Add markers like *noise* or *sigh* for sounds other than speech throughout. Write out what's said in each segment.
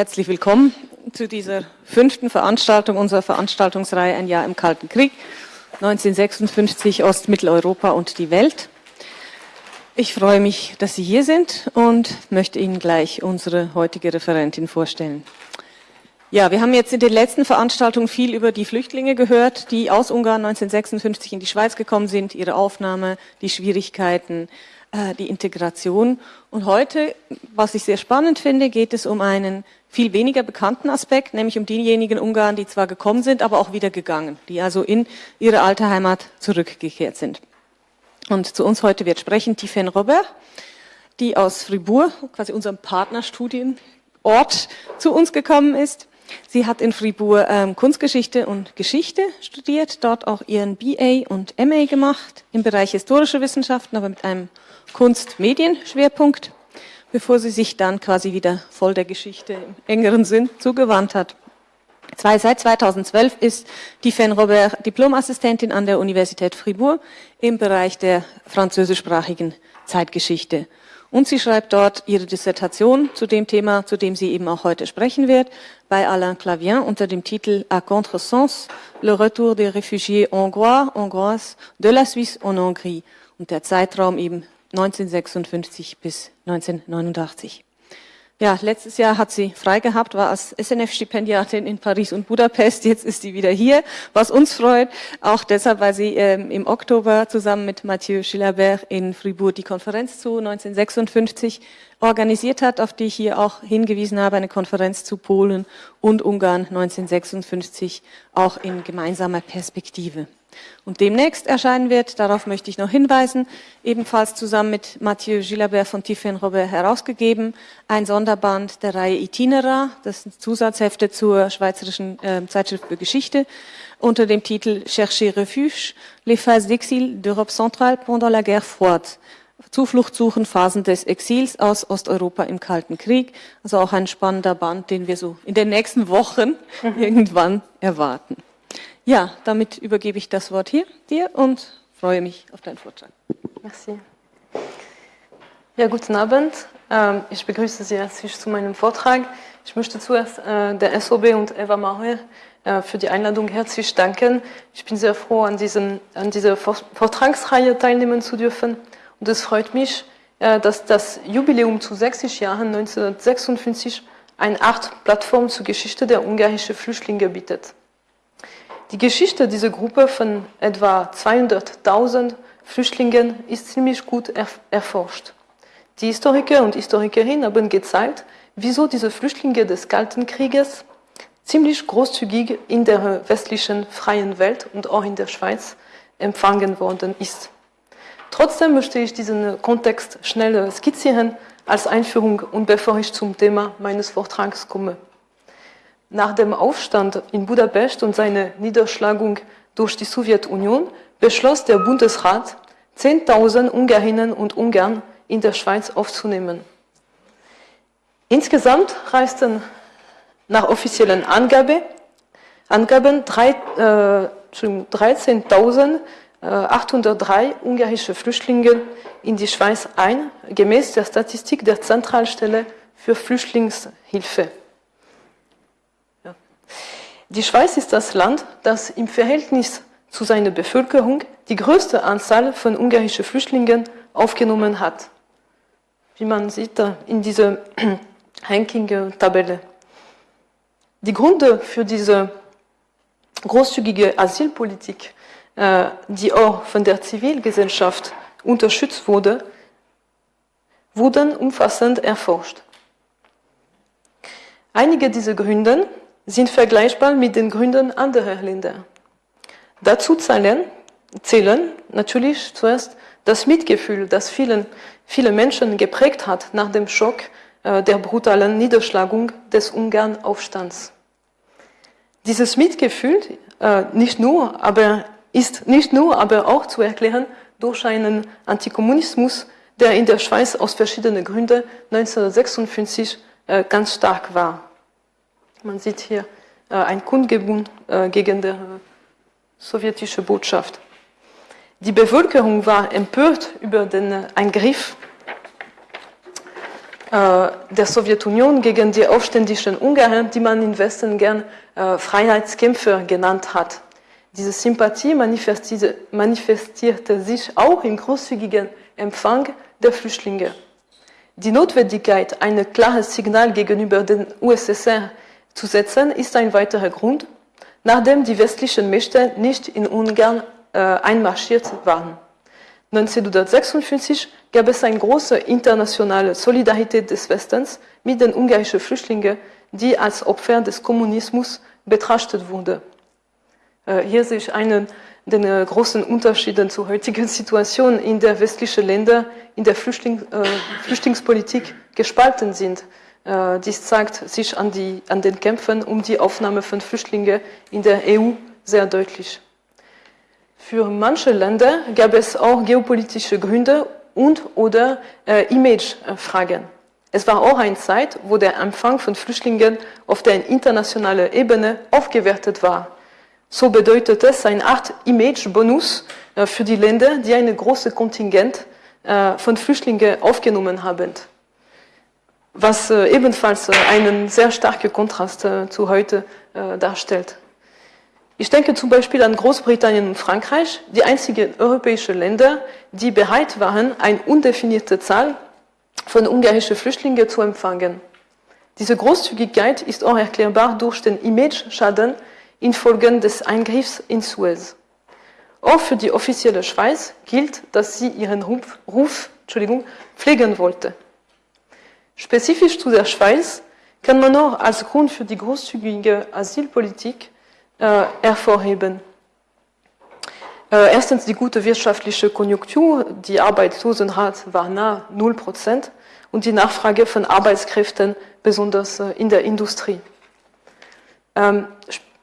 Herzlich willkommen zu dieser fünften Veranstaltung unserer Veranstaltungsreihe Ein Jahr im Kalten Krieg, 1956 Ostmitteleuropa und die Welt. Ich freue mich, dass Sie hier sind und möchte Ihnen gleich unsere heutige Referentin vorstellen. Ja, wir haben jetzt in den letzten Veranstaltungen viel über die Flüchtlinge gehört, die aus Ungarn 1956 in die Schweiz gekommen sind, ihre Aufnahme, die Schwierigkeiten, äh, die Integration. Und heute, was ich sehr spannend finde, geht es um einen viel weniger bekannten Aspekt, nämlich um diejenigen Ungarn, die zwar gekommen sind, aber auch wieder gegangen, die also in ihre alte Heimat zurückgekehrt sind. Und zu uns heute wird sprechen Tiffen Robert, die aus Fribourg, quasi unserem Partnerstudienort, zu uns gekommen ist. Sie hat in Fribourg ähm, Kunstgeschichte und Geschichte studiert, dort auch ihren BA und MA gemacht im Bereich historische Wissenschaften, aber mit einem Kunst-Medien-Schwerpunkt bevor sie sich dann quasi wieder voll der Geschichte im engeren Sinn zugewandt hat. Seit 2012 ist die Fen Robert Diplomassistentin an der Universität Fribourg im Bereich der französischsprachigen Zeitgeschichte. Und sie schreibt dort ihre Dissertation zu dem Thema, zu dem sie eben auch heute sprechen wird, bei Alain Clavien unter dem Titel À contresens, le retour des réfugiés hongrois, hongroises de la Suisse en Hongrie. Und der Zeitraum eben 1956 bis 1989. Ja, letztes Jahr hat sie frei gehabt, war als SNF-Stipendiatin in Paris und Budapest. Jetzt ist sie wieder hier, was uns freut. Auch deshalb, weil sie ähm, im Oktober zusammen mit Mathieu Gilabert in Fribourg die Konferenz zu 1956 organisiert hat, auf die ich hier auch hingewiesen habe, eine Konferenz zu Polen und Ungarn 1956, auch in gemeinsamer Perspektive und demnächst erscheinen wird, darauf möchte ich noch hinweisen, ebenfalls zusammen mit Mathieu Gilabert von Tiffen-Robert herausgegeben, ein Sonderband der Reihe Itinera, das sind Zusatzhefte zur Schweizerischen äh, Zeitschrift für Geschichte, unter dem Titel Chercher Refuge, les phases d'exil d'Europe centrale pendant la guerre froide. Zuflucht suchen, Phasen des Exils aus Osteuropa im Kalten Krieg. Also auch ein spannender Band, den wir so in den nächsten Wochen *laughs* irgendwann erwarten. Ja, damit übergebe ich das Wort hier dir und freue mich auf deinen Vortrag. Merci. Ja, guten Abend. Ähm, ich begrüße Sie herzlich zu meinem Vortrag. Ich möchte zuerst äh, der SOB und Eva Mauer äh, für die Einladung herzlich danken. Ich bin sehr froh, an, diesen, an dieser Vortragsreihe teilnehmen zu dürfen. Und es freut mich, äh, dass das Jubiläum zu 60 Jahren 1956 eine Art Plattform zur Geschichte der ungarischen Flüchtlinge bietet. Die Geschichte dieser Gruppe von etwa 200.000 Flüchtlingen ist ziemlich gut erforscht. Die Historiker und Historikerinnen haben gezeigt, wieso diese Flüchtlinge des Kalten Krieges ziemlich großzügig in der westlichen freien Welt und auch in der Schweiz empfangen worden ist. Trotzdem möchte ich diesen Kontext schnell skizzieren als Einführung und bevor ich zum Thema meines Vortrags komme. Nach dem Aufstand in Budapest und seiner Niederschlagung durch die Sowjetunion beschloss der Bundesrat, 10.000 Ungarinnen und Ungarn in der Schweiz aufzunehmen. Insgesamt reisten nach offiziellen Angabe, Angaben äh, 13.803 ungarische Flüchtlinge in die Schweiz ein, gemäß der Statistik der Zentralstelle für Flüchtlingshilfe. Die Schweiz ist das Land, das im Verhältnis zu seiner Bevölkerung die größte Anzahl von ungarischen Flüchtlingen aufgenommen hat. Wie man sieht in dieser *clears throat* Ranking-Tabelle. Die Gründe für diese großzügige Asylpolitik, äh, die auch von der Zivilgesellschaft unterstützt wurde, wurden umfassend erforscht. Einige dieser Gründe sind vergleichbar mit den Gründen anderer Länder. Dazu zählen, zählen natürlich zuerst das Mitgefühl, das vielen, viele Menschen geprägt hat nach dem Schock äh, der brutalen Niederschlagung des Ungarn-Aufstands. Dieses Mitgefühl äh, nicht nur, aber ist nicht nur, aber auch zu erklären durch einen Antikommunismus, der in der Schweiz aus verschiedenen Gründen 1956 äh, ganz stark war. Man sieht hier äh, ein Kundgebung äh, gegen die äh, sowjetische Botschaft. Die Bevölkerung war empört über den Eingriff der Sowjetunion gegen die aufständischen Ungarn, die man im Westen gern Freiheitskämpfer genannt hat. Diese Sympathie manifestierte, manifestierte sich auch im großzügigen Empfang der Flüchtlinge. Die Notwendigkeit, ein klares Signal gegenüber den USSR zu setzen, ist ein weiterer Grund, nachdem die westlichen Mächte nicht in Ungarn äh, einmarschiert waren. 1956 gab es eine große internationale Solidarität des Westens mit den ungarischen Flüchtlingen, die als Opfer des Kommunismus betrachtet wurden. Äh, hier sehe ich einen der großen Unterschiede zur heutigen Situation, in der westliche Länder in der Flüchtling, äh, Flüchtlingspolitik gespalten sind. Äh, dies zeigt sich an, die, an den Kämpfen um die Aufnahme von Flüchtlingen in der EU sehr deutlich. Für manche Länder gab es auch geopolitische Gründe und oder äh, Imagefragen. Es war auch eine Zeit, wo der Empfang von Flüchtlingen auf der internationalen Ebene aufgewertet war. So bedeutet es eine Art Image-Bonus äh, für die Länder, die ein großes Kontingent äh, von Flüchtlingen aufgenommen haben. Was äh, ebenfalls einen sehr starken Kontrast zu heute darstellt. Ich denke zum Beispiel an Großbritannien und Frankreich, die einzigen europäischen Länder, die bereit waren, eine undefinierte Zahl von ungarischen Flüchtlingen zu empfangen. Diese Großzügigkeit ist auch erklärbar durch den Image-Schaden, infolge des Eingriffs in Suez. Auch für die offizielle Schweiz gilt, dass sie ihren Ruf, Ruf pflegen wollte. Spezifisch zu der Schweiz kann man auch als Grund für die großzügige Asylpolitik äh, hervorheben. Äh, erstens die gute wirtschaftliche Konjunktur, die Arbeitslosenrate war nahe 0 Prozent und die Nachfrage von Arbeitskräften, besonders äh, in der Industrie. Ähm,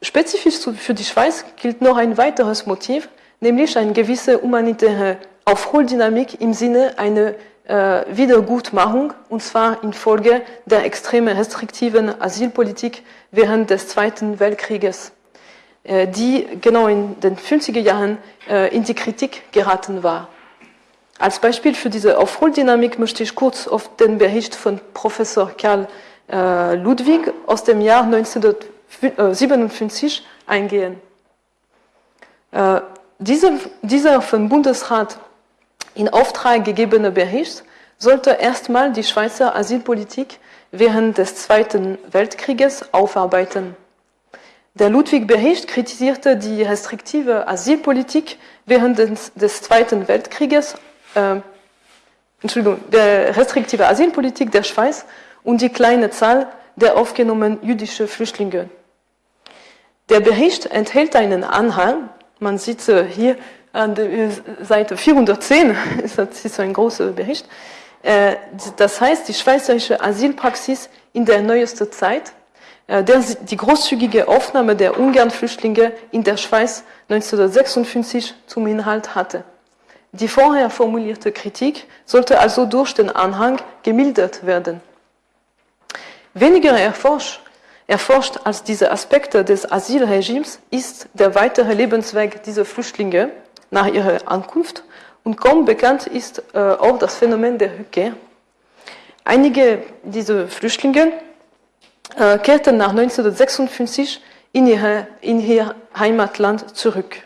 Spezifisch für die Schweiz gilt noch ein weiteres Motiv, nämlich eine gewisse humanitäre Aufholdynamik im Sinne einer Wiedergutmachung, und zwar infolge der extrem restriktiven Asylpolitik während des Zweiten Weltkrieges, äh, die genau in den 50er Jahren äh, in die Kritik geraten war. Als Beispiel für diese Aufholdynamik möchte ich kurz auf den Bericht von Professor Karl äh, Ludwig aus dem Jahr 1950 57 äh, eingehen. Äh, dieser, dieser vom Bundesrat in Auftrag gegebene Bericht sollte erstmal die Schweizer Asylpolitik während des Zweiten Weltkrieges aufarbeiten. Der Ludwig-Bericht kritisierte die restriktive Asylpolitik während des, des Zweiten Weltkrieges, äh, Entschuldigung, der restriktive Asylpolitik der Schweiz und die kleine Zahl der aufgenommenen jüdischen Flüchtlinge. Der Bericht enthält einen Anhang, man sieht hier Seite 410, *laughs* das ist ein großer Bericht, äh, das heißt die schweizerische Asylpraxis in der neuesten Zeit, der die großzügige Aufnahme der Ungarn-Flüchtlinge in der Schweiz 1956 zum Inhalt hatte. Die vorher formulierte Kritik sollte also durch den Anhang gemildert werden. Weniger erforscht Erforscht als diese Aspekte des Asylregimes ist der weitere Lebensweg dieser Flüchtlinge nach ihrer Ankunft und kaum bekannt ist äh, auch das Phänomen der Rückkehr. Einige dieser Flüchtlinge äh, kehrten nach 1956 in ihr, in ihr Heimatland zurück.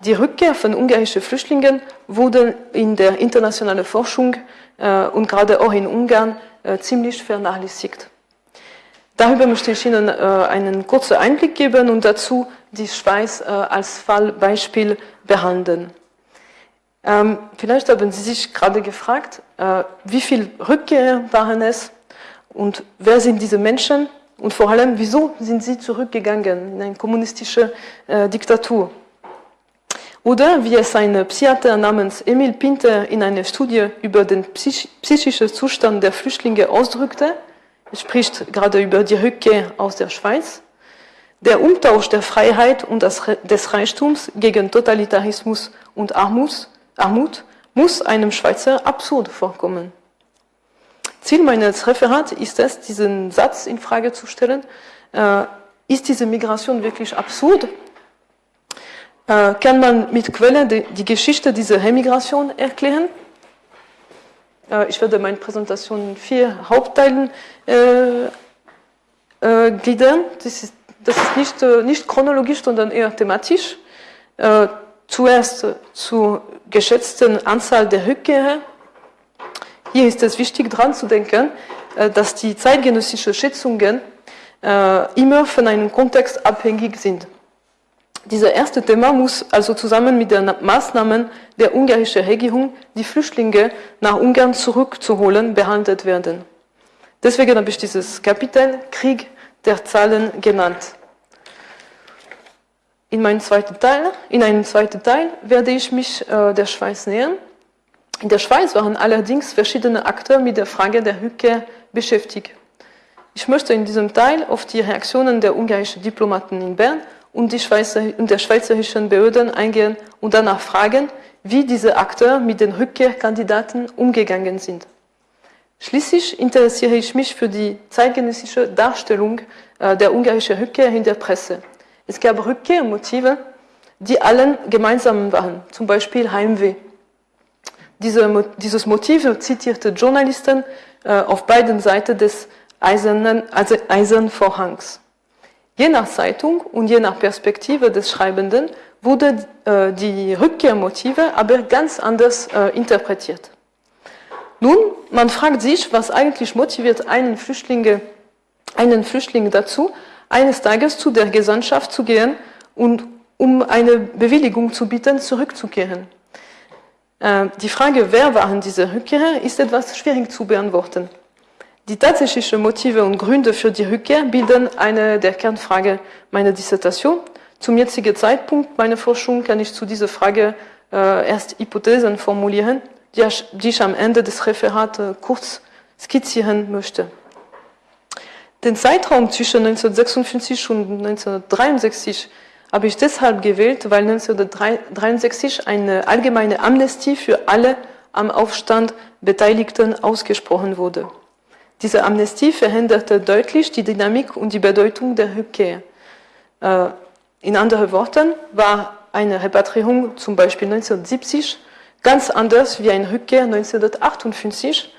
Die Rückkehr von ungarischen Flüchtlingen wurde in der internationalen Forschung äh, und gerade auch in Ungarn äh, ziemlich vernachlässigt. Darüber möchte ich Ihnen äh, einen kurzen Einblick geben und dazu die Schweiz äh, als Fallbeispiel behandeln. Ähm, vielleicht haben Sie sich gerade gefragt, äh, wie viele Rückkehr waren es und wer sind diese Menschen und vor allem, wieso sind sie zurückgegangen in eine kommunistische äh, Diktatur? Oder wie es ein Psychiater namens Emil Pinter in einer Studie über den psych psychischen Zustand der Flüchtlinge ausdrückte, spricht gerade über die Rückkehr aus der Schweiz. Der Umtausch der Freiheit und des Reichtums gegen Totalitarismus und Armut, muss einem Schweizer absurd vorkommen. Ziel meines Referats ist es, diesen Satz in Frage zu stellen. Äh, ist diese Migration wirklich absurd? Äh, kann man mit Quellen die, die Geschichte dieser Remigration erklären? Äh, ich werde meine Präsentation in vier Hauptteilen äh, äh, gliedern. Das ist, das ist nicht, äh, nicht chronologisch, sondern eher thematisch. Äh, zuerst zur geschätzten Anzahl der Rückkehrer. Hier ist es wichtig, daran zu denken, äh, dass die zeitgenössischen Schätzungen immer von einem Kontext abhängig sind. Dieser erste Thema muss also zusammen mit den Maßnahmen der ungarischen Regierung, die Flüchtlinge nach Ungarn zurückzuholen, behandelt werden. Deswegen habe ich dieses Kapitel Krieg der Zahlen genannt. In, meinem zweiten Teil, in einem zweiten Teil werde ich mich äh, der Schweiz nähern. In der Schweiz waren allerdings verschiedene Akteure mit der Frage der Rückkehr beschäftigt. Ich möchte in diesem Teil auf die Reaktionen der ungarischen Diplomaten in Bern und, Schweizer, und der schweizerischen Behörden eingehen und danach fragen, wie diese Akteure mit den Rückkehrkandidaten umgegangen sind. Schließlich interessiere ich mich für die zeitgenössische Darstellung äh, der ungarischen Rückkehr in der Presse. Es gab Rückkehrmotive, die allen gemeinsam waren, zum Beispiel Heimweh. Diese, dieses Motiv zitierte Journalisten äh, auf beiden Seiten des eisernen, also eisernen Vorhangs. Je nach Zeitung und je nach Perspektive des Schreibenden wurde äh, die Rückkehrmotive aber ganz anders äh, interpretiert. Nun, man fragt sich, was eigentlich motiviert einen, Flüchtlinge, einen Flüchtling dazu, eines Tages zu der Gesandtschaft zu gehen und um eine Bewilligung zu bieten, zurückzukehren. Äh, die Frage, wer waren diese Rückkehrer, ist etwas schwierig zu beantworten. Die tatsächlichen Motive und Gründe für die Rückkehr bilden eine der Kernfragen meiner Dissertation. Zum jetzigen Zeitpunkt meiner Forschung kann ich zu dieser Frage äh, erst Hypothesen formulieren, die, ich am Ende des Referats äh, kurz skizzieren möchte. Den Zeitraum zwischen 1956 und 1963 habe ich deshalb gewählt, weil 1963 eine allgemeine Amnestie für alle am Aufstand Beteiligten ausgesprochen wurde. Diese Amnestie verhinderte deutlich die Dynamik und die Bedeutung der Rückkehr. Äh, in anderen Worten war eine Repatriierung zum Beispiel 1970 ganz anders wie eine Rückkehr 1958,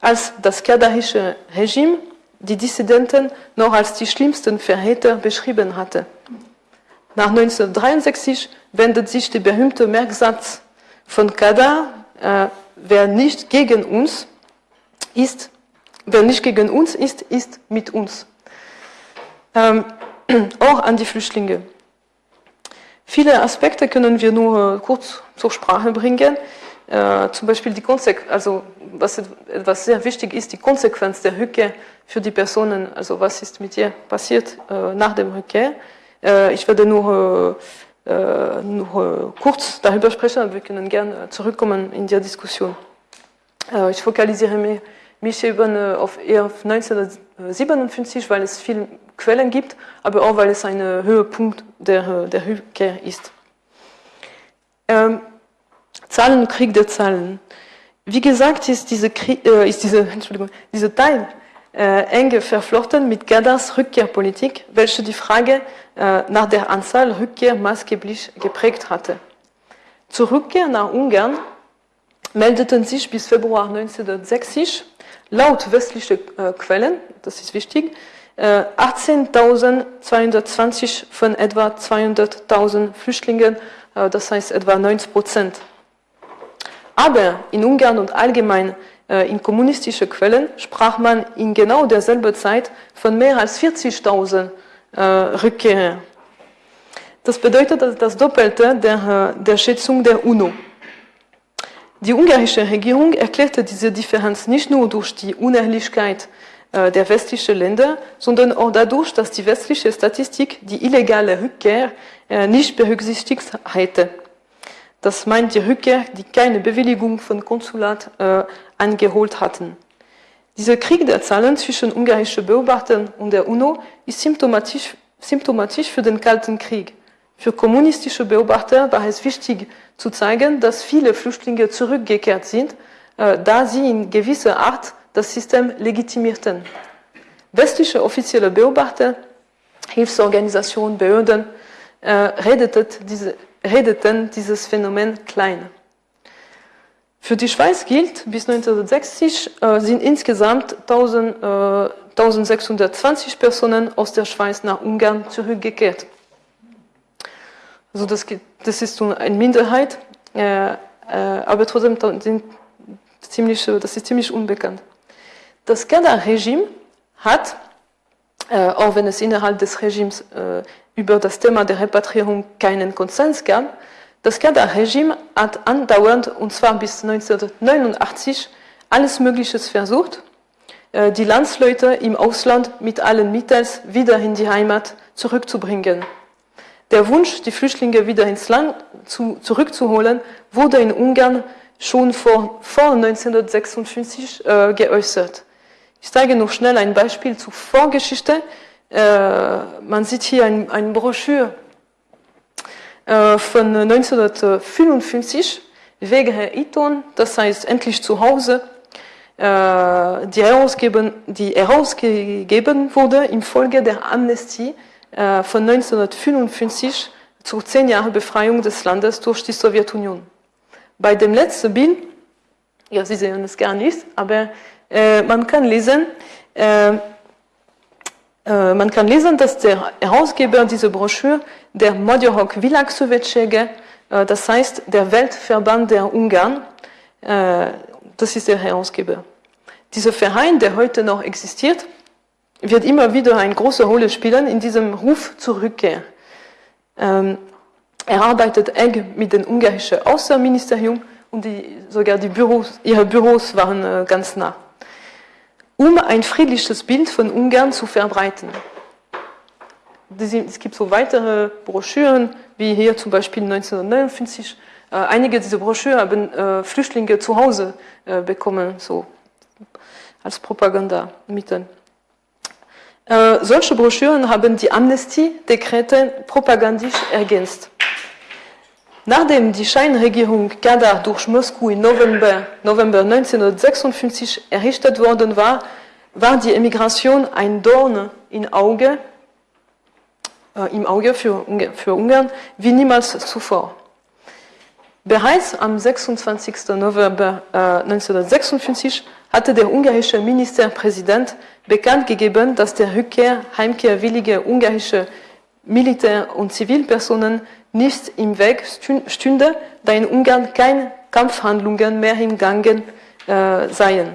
als das kadarische Regime die Dissidenten noch als die schlimmsten Verräter beschrieben hatte. Nach 1963 wendet sich der berühmte Merksatz von Kadar, äh, wer nicht gegen uns ist, Wer nicht gegen uns ist, ist mit uns. Ähm, *clears throat* auch an die Flüchtlinge. Viele Aspekte können wir nur kurz zur Sprache bringen. Äh, zum Beispiel die Konsequenz, also was, was sehr wichtig ist, die Konsequenz der Rückkehr für die Personen. Also was ist mit ihr passiert äh, nach dem Rückkehr. Äh, ich werde nur, äh, nur kurz darüber sprechen, aber wir können gerne zurückkommen in der Diskussion. ich fokalisiere mich mich eben auf eher auf 1957, weil es viele Quellen gibt, aber auch weil es ein Höhepunkt der, der Rückkehr ist. Ähm, Zahlen, Krieg der Zahlen. Wie gesagt, ist diese, äh, ist diese, *laughs* Entschuldigung, dieser Teil eng verflochten mit Gaddars Rückkehrpolitik, welche die Frage äh, nach der Anzahl Rückkehr maßgeblich geprägt hatte. Zur Rückkehr nach Ungarn meldeten sich bis Februar 1960 laut westlicher äh, Quellen, das ist wichtig, äh, 18.220 von etwa 200.000 Flüchtlingen, äh, das heißt etwa 90 Prozent. Aber in Ungarn und allgemein äh, in kommunistischen Quellen sprach man in genau derselben Zeit von mehr als 40.000 äh, Rückkehrern. Das bedeutet das Doppelte der, äh, der Schätzung der UNO. Die ungarische Regierung erklärte diese Differenz nicht nur durch die Unehrlichkeit äh, der westlichen Länder, sondern auch dadurch, dass die westliche Statistik die illegale Rückkehr nicht berücksichtigt hätte. Das meint die Rückkehr, die keine Bewilligung von Konsulat äh, angeholt hatten. Dieser Krieg der Zahlen zwischen ungarischen Beobachtern und der UNO ist symptomatisch, symptomatisch für den Kalten Krieg. Für kommunistische Beobachter war es wichtig zu zeigen, dass viele Flüchtlinge zurückgekehrt sind, äh, da sie in gewisser Art das System legitimierten. Westliche offizielle Beobachter, Hilfsorganisationen, Behörden diese, redeten dieses Phänomen klein. Für die Schweiz gilt, bis 1960 äh, sind insgesamt 1000, äh, 1620 Personen aus der Schweiz nach Ungarn zurückgekehrt. Also das, das ist eine Minderheit, äh, äh aber trotzdem sind ziemlich, das ist ziemlich unbekannt. Das Kader-Regime hat, äh, auch wenn es innerhalb des Regimes äh, über das Thema der Repatriierung keinen Konsens gab, das Kader-Regime hat andauernd, und zwar bis 1989, alles Mögliche versucht, äh, die Landsleute im Ausland mit allen Mitteln wieder in die Heimat zurückzubringen. Der Wunsch, die Flüchtlinge wieder ins Land zu, zurückzuholen, wurde in Ungarn schon vor, vor 1956 äh, geäußert. Ich zeige noch schnell ein Beispiel zur Vorgeschichte. Äh, man sieht hier ein, eine Broschüre äh, von 1955, Wege Iton, das heißt endlich zu Hause, äh, die, herausgeben, die herausgegeben wurde infolge der Amnestie von 1955 zur zehn Jahre Befreiung des Landes durch die Sowjetunion. Bei dem letzten Bild, ja, Sie sehen es gar nicht, aber man kann lesen, äh, äh, man kann lesen, dass der Herausgeber dieser Broschüre der Magyarok Világszövetsége, äh, das heißt der Weltverband der Ungarn, äh, das ist der Herausgeber. Dieser Verein, der heute noch existiert, wird immer wieder eine große Rolle spielen in diesem Ruf zur Rückkehr. Ähm, er arbeitet eng mit dem ungarischen Außenministerium und die, sogar die Büros, ihre Büros waren ganz nah um ein friedliches Bild von Ungarn zu verbreiten. Es gibt so weitere Broschüren, wie hier zum Beispiel 1959. Äh, einige dieser Broschüren haben äh, Flüchtlinge zu Hause äh, bekommen, so als Propagandamittel. Solche Broschüren haben die Amnestie-Dekrete propagandistisch ergänzt. Nachdem die Scheinregierung Kadar durch Moskau im November, November 1956 errichtet worden war, war die Emigration ein Dorn im Auge, äh, im Auge für, für Ungarn wie niemals zuvor. Bereits am 26. November äh, 1956 hatte der ungarische Ministerpräsident bekannt gegeben, dass der Rückkehr heimkehrwillige ungarische Militär- und Zivilpersonen nicht im Weg stünde, da in Ungarn keine Kampfhandlungen mehr im Gange äh, seien.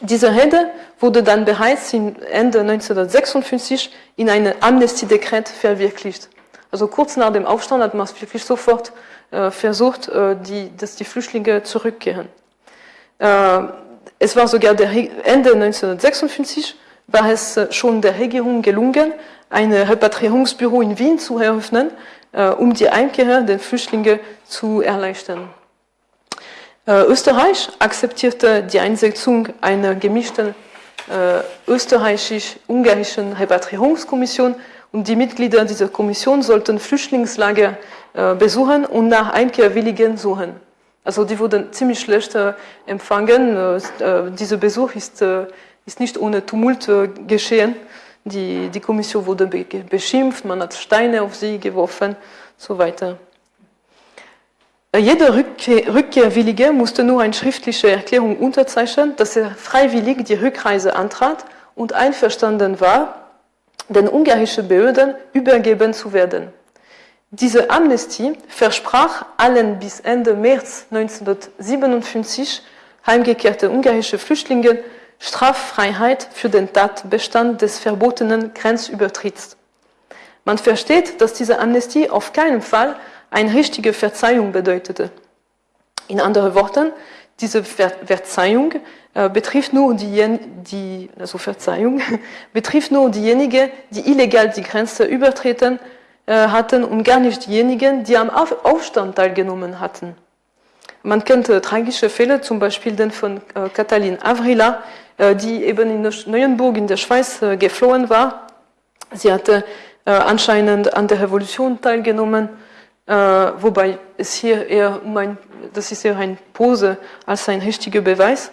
Diese Rede wurde dann bereits Ende 1956 in einem Amnestiedekret verwirklicht. Also kurz nach dem Aufstand hat man wirklich sofort äh, versucht, äh, die, dass die Flüchtlinge zurückkehren. Äh, es war sogar Ende 1956 war es äh, schon der Regierung gelungen, ein Repatriierungsbüro in Wien zu eröffnen, äh, um die Einkehr der Flüchtlinge zu erleichtern. Äh, Österreich akzeptierte die Einsetzung einer gemischten äh, österreichisch-ungarischen Repatriierungskommission und die Mitglieder dieser Kommission sollten Flüchtlingslager besuchen und nach Einkehrwilligen suchen. Also die wurden ziemlich schlecht empfangen. Dieser Besuch ist, ist nicht ohne Tumult geschehen. Die, die Kommission wurde beschimpft, man hat Steine auf sie geworfen so weiter. Äh, jeder Rückkehr, Rückkehrwillige musste nur eine schriftliche Erklärung unterzeichnen, dass er freiwillig die Rückreise antrat und einverstanden war, den ungarischen Behörden übergeben zu werden. Diese Amnestie versprach allen bis Ende März 1957 heimgekehrte ungarische Flüchtlingen Straffreiheit für den Tatbestand des verbotenen Grenzübertritts. Man versteht, dass diese Amnestie auf keinen Fall eine richtige Verzeihung bedeutete. In anderen Worten, diese Ver Verzeihung äh, betrifft nur die, die, also Verzeihung *laughs* diejenigen, die illegal die Grenze übertreten äh, hatten und gar nicht diejenigen, die am Auf Aufstand teilgenommen hatten. Man kennt äh, tragische Fälle, zum Beispiel den von äh, Katalin Avrila, die eben in Neuenburg in der Schweiz äh, geflohen war. Sie hatte äh, anscheinend an der Revolution teilgenommen, wobei es hier eher um ein, das ist eher eine Pose als ein richtiger Beweis.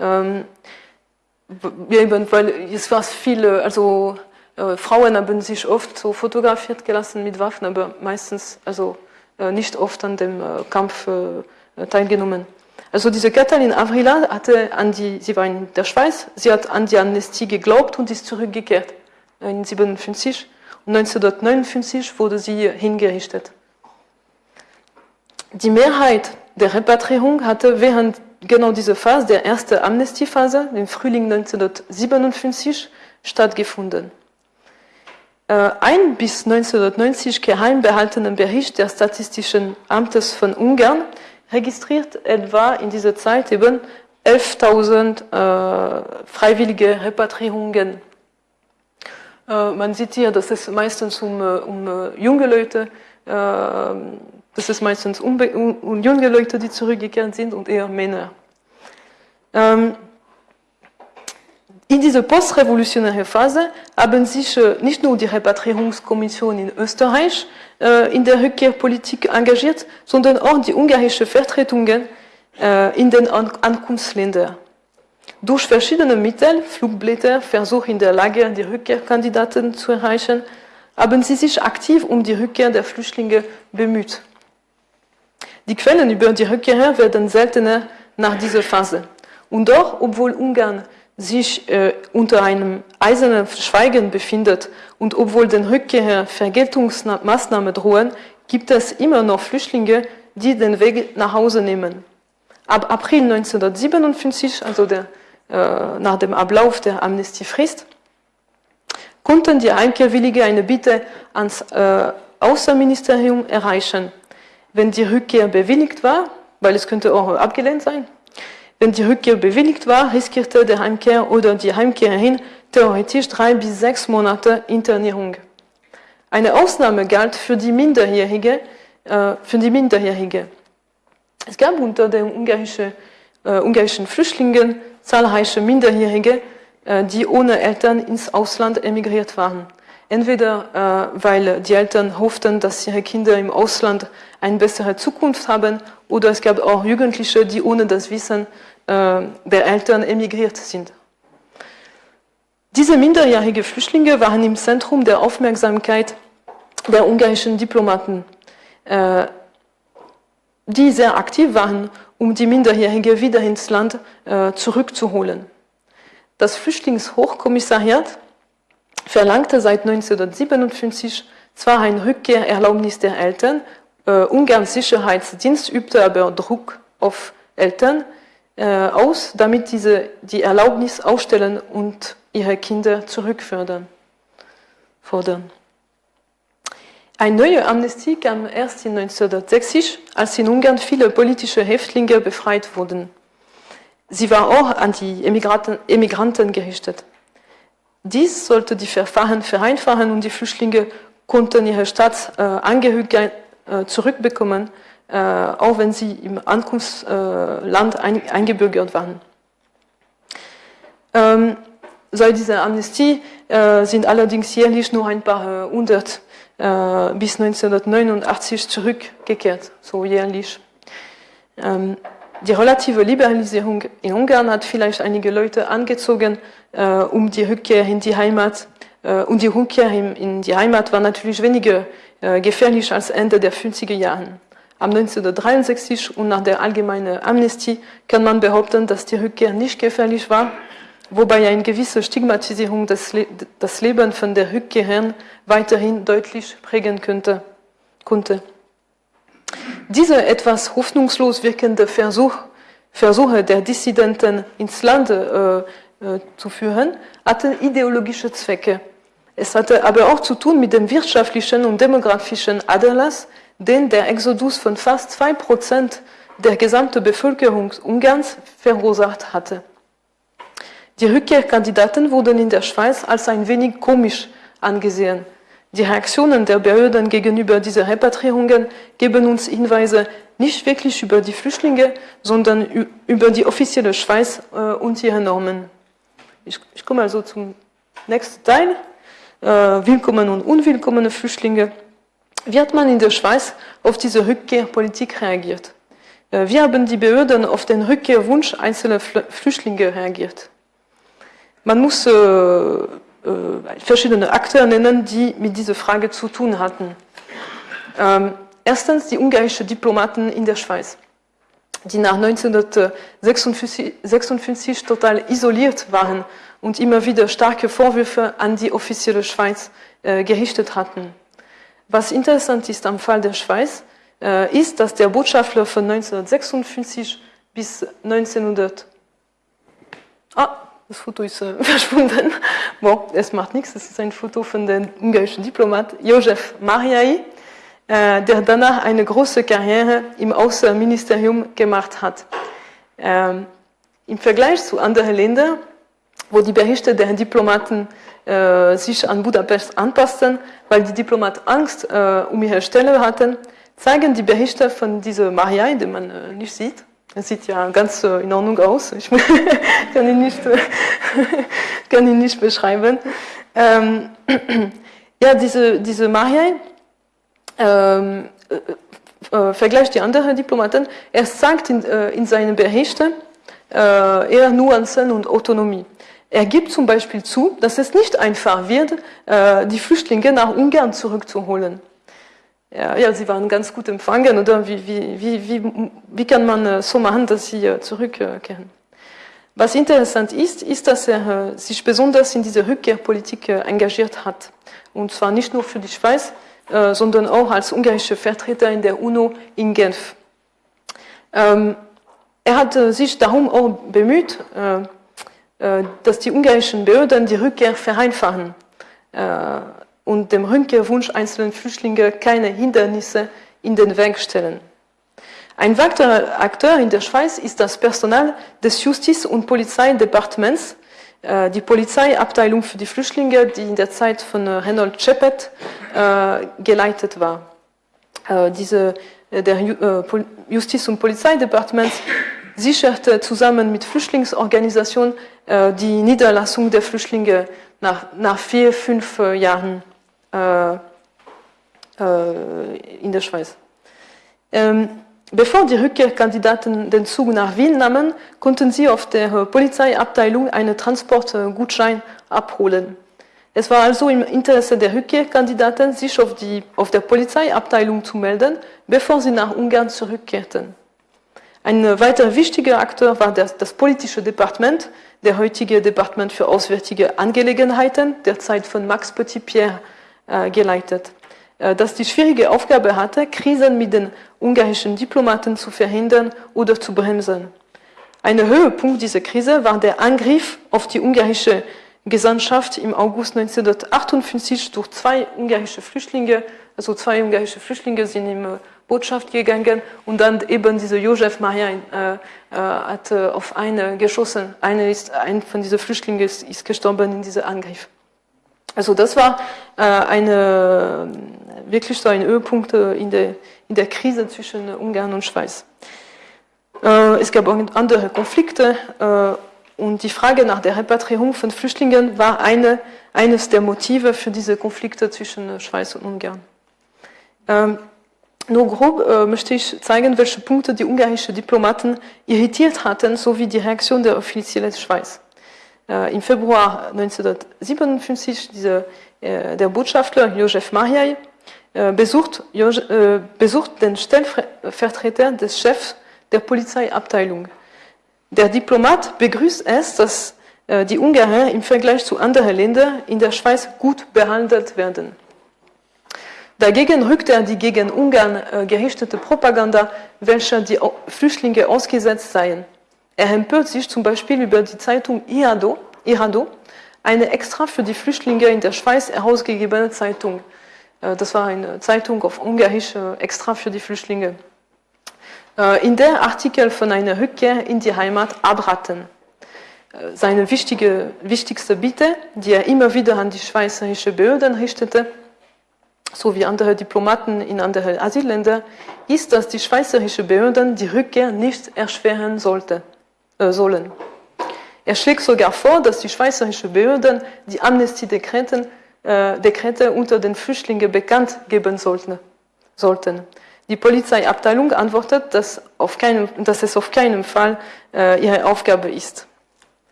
Ähm, eben, weil es war viele, also Frauen haben sich oft so fotografiert gelassen mit Waffen, aber meistens, also nicht oft an dem Kampf teilgenommen. Also diese Katalin Avrila hatte an die, sie war in der Schweiz, sie hat an die Amnestie geglaubt und ist zurückgekehrt in 1957 und 1959 wurde sie hingerichtet. Die Mehrheit der Repatriierung hatte während genau dieser Phase, der ersten Amnestiephase, im Frühling 1957, stattgefunden. Äh, ein bis 1990 geheim behaltenen Bericht des Statistischen Amtes von Ungarn registriert etwa in dieser Zeit eben 11.000 äh, freiwillige Repatriierungen. Äh, man sieht hier, dass es meistens um, äh, um äh, junge Leute, äh, das ist meistens um, um, junge Leute, die zurückgekehrt sind und eher Männer. Ähm, in dieser postrevolutionären Phase haben sich äh, nicht nur die Repatriierungskommission in Österreich äh, in der Rückkehrpolitik engagiert, sondern auch die ungarische Vertretungen äh, in den Ankunftsländern. Durch verschiedene Mittel, Flugblätter, Versuche in der Lage, die Rückkehrkandidaten zu erreichen, haben sie sich aktiv um die Rückkehr der Flüchtlinge bemüht. Die Quellen über die Rückkehrer werden seltener nach dieser Phase. Und doch, obwohl Ungarn sich äh, unter einem eisernen Schweigen befindet und obwohl den Rückkehrer Vergeltungsmaßnahmen drohen, gibt es immer noch Flüchtlinge, die den Weg nach Hause nehmen. Ab April 1957, also der, äh, nach dem Ablauf der Amnestiefrist, konnten die Heimkehrwillige eine Bitte ans äh, Außenministerium erreichen. Wenn die Rückkehr bewilligt war, weil es könnte auch abgelehnt sein, wenn die Rückkehr bewilligt war, riskierte der Heimkehr oder die Heimkehrerin theoretisch drei bis sechs Monate Internierung. Eine Ausnahme galt für die Minderjährige. Äh, für die Minderjährige. Es gab unter den ungarischen, äh, ungarischen Flüchtlingen zahlreiche Minderjährige, äh, die ohne Eltern ins Ausland emigriert waren. Entweder äh, weil die Eltern hofften, dass ihre Kinder im Ausland eine bessere Zukunft haben, oder es gab auch Jugendliche, die ohne das Wissen der Eltern emigriert sind. Diese minderjährigen Flüchtlinge waren im Zentrum der Aufmerksamkeit der ungarischen Diplomaten, äh, die sehr aktiv waren, um die Minderjährigen wieder ins Land äh, zurückzuholen. Das Flüchtlingshochkommissariat verlangte seit 1957 zwar ein Rückkehrerlaubnis der Eltern, Ungarns Sicherheitsdienst übte aber Druck auf Eltern, äh, aus, damit diese die Erlaubnis ausstellen und ihre Kinder zurückfördern. Fordern. Eine neue Amnestie kam erst in 1960, als in Ungarn viele politische Häftlinge befreit wurden. Sie war auch an die Emigranten, Emigranten gerichtet. Dies sollte die Verfahren vereinfachen und die Flüchtlinge konnten ihre Staatsangehörigkeit äh, zurückbekommen, auch wenn sie im Ankunftsland eingebürgert waren. Ähm, seit dieser Amnestie äh, sind allerdings jährlich nur ein paar hundert bis 1989 zurückgekehrt, so jährlich. Ähm, die relative Liberalisierung in Ungarn hat vielleicht einige Leute angezogen, um die Rückkehr in die Heimat. und die Rückkehr in, die Heimat war natürlich weniger gefährlich als Ende der 50er Jahre. Am 1963 und nach der allgemeinen Amnestie kann man behaupten, dass die Rückkehr nicht gefährlich war, wobei eine gewisse Stigmatisierung des, Le das Leben von der Rückkehrern weiterhin deutlich prägen könnte, konnte. Diese etwas hoffnungslos wirkende Versuch, Versuche der Dissidenten ins Land äh, äh, zu führen, hatten ideologische Zwecke. Es hatte aber auch zu tun mit dem wirtschaftlichen und demografischen Aderlass, den der Exodus von fast zwei Prozent der gesamten Bevölkerung Ungarns verursacht hatte. Die Rückkehrkandidaten wurden in der Schweiz als ein wenig komisch angesehen. Die Reaktionen der Behörden gegenüber dieser Repatriierungen geben uns Hinweise nicht wirklich über die Flüchtlinge, sondern über die offizielle Schweiz äh, und ihre Normen. Ich, ich komme also zum nächsten Teil. Willkommene und unwillkommene Flüchtlinge wie hat man in der Schweiz auf diese Rückkehrpolitik reagiert? Äh, wie haben die Behörden auf den Rückkehrwunsch einzelner Flüchtlinge reagiert? Man muss äh, äh, verschiedene Akteure nennen, die mit dieser Frage zu tun hatten. Ähm, erstens die ungarischen Diplomaten in der Schweiz. die nach 1956 total isoliert waren und immer wieder starke Vorwürfe an die offizielle Schweiz äh, gerichtet hatten. Was interessant ist am Fall der Schweiz, äh, ist, dass der Botschafter von 1956 bis 1900 Ah, das Foto ist äh, *laughs* verschwunden. Bon, es macht nichts, es ist ein Foto von dem ungarischen Diplomat József Mariai, äh, der danach eine große Karriere im Außenministerium gemacht hat. Ähm, Im Vergleich zu anderen Ländern, wo die Berichte der Diplomaten äh, sich an Budapest anpassten, weil die Diplomaten Angst äh, um ihre Stelle hatten, zeigen die Berichte von diesem Mariai, den man äh, nicht sieht, er sieht ja ganz äh, in Ordnung aus. Ich *laughs* kann, ihn nicht, *laughs* kann ihn nicht beschreiben. Ähm, *clears throat* ja, diese, diese Mariai ähm, äh, äh, vergleicht die anderen Diplomaten. Er sagt in, in seinen Berichten eher Nuancen und Autonomie. Er gibt zum Beispiel zu, dass es nicht einfach wird, die Flüchtlinge nach Ungarn zurückzuholen. Ja, ja, sie waren ganz gut empfangen, oder wie, wie, wie, wie, wie kann man äh, so machen, dass sie äh, zurückkehren? Was interessant ist, ist, dass er äh, sich besonders in diese Rückkehrpolitik engagiert hat. Und zwar nicht nur für die Schweiz, sondern auch als ungarischer Vertreter in der UNO in Genf. Er hat sich darum auch bemüht, dass die ungarischen Behörden die Rückkehr vereinfachen und dem Rückkehrwunsch einzelner Flüchtlinge keine Hindernisse in den Weg stellen. Ein weiterer Akteur in der Schweiz ist das Personal des Justiz- und Polizeidepartements, äh, die Polizeiabteilung für die Flüchtlinge, die in der Zeit von Reynold Chepet äh, geleitet war. Äh, diese, der Justiz- und Polizeidepartement sicherte zusammen mit Flüchtlingsorganisationen die Niederlassung der Flüchtlinge nach, nach vier, fünf Jahren äh, äh, in der Schweiz. Ähm, bevor die Rückkehrkandidaten den Zug nach Wien nahmen, konnten sie auf der Polizeiabteilung einen Transportgutschein abholen. Es war also im Interesse der Rückkehrkandidaten, sich auf, die, auf der Polizeiabteilung zu melden, bevor sie nach Ungarn zurückkehrten. Ein weiter wichtiger Akteur war das, das politische Departement, der heutige Departement für Auswärtige Angelegenheiten, der Zeit von Max Petit-Pierre äh, geleitet, äh, das die schwierige Aufgabe hatte, Krisen mit den ungarischen Diplomaten zu verhindern oder zu bremsen. Ein Höhepunkt dieser Krise war der Angriff auf die ungarische Gesandtschaft im August 1958 durch zwei ungarische Flüchtlinge, also zwei ungarische Flüchtlinge sind in die Botschaft gegangen und dann eben dieser Josef Maria äh, äh, hat äh, auf eine geschossen. Eine ist, ein von diesen Flüchtlingen ist, ist gestorben in diesem Angriff. Also das war äh, eine, wirklich so ein Höhepunkt äh, in der, in der Krise zwischen Ungarn und Schweiz. Äh, es gab auch andere Konflikte und die Frage nach der Repatriierung von Flüchtlingen war eine, eines der Motive für diese Konflikte zwischen Schweiz und Ungarn. Ähm, nur grob äh, möchte ich zeigen, welche Punkte die ungarischen Diplomaten irritiert hatten, sowie die Reaktion der offiziellen Schweiz. Äh, Im Februar 1957 diese, äh, der Botschafter Josef Mariai äh, besucht, besucht den Stellvertreter des Chefs der Polizeiabteilung. Der Diplomat begrüßt es, dass die Ungarn im Vergleich zu anderen Ländern in der Schweiz gut behandelt werden. Dagegen rückt er die gegen Ungarn gerichtete Propaganda, welcher die Flüchtlinge ausgesetzt seien. Er empört sich zum Beispiel über die Zeitung Irado, Irado eine extra für die Flüchtlinge in der Schweiz herausgegebene Zeitung. Äh, das war eine Zeitung auf Ungarisch äh, extra für die Flüchtlinge. Äh, in der Artikel von einer Rückkehr in die Heimat abraten. Seine wichtige, wichtigste Bitte, die er immer wieder an die schweizerische Behörden richtete, sowie andere Diplomaten in andere Asylländer, ist, dass die schweizerische Behörden die Rückkehr nicht erschweren sollte äh, sollen. Er schlägt sogar vor, dass die schweizerischen Behörden die Amnestiedekrete äh, unter den Flüchtlingen bekannt geben sollten. sollten. Die Polizeiabteilung antwortet, dass, auf keinen, dass es auf keinen Fall äh, ihre Aufgabe ist.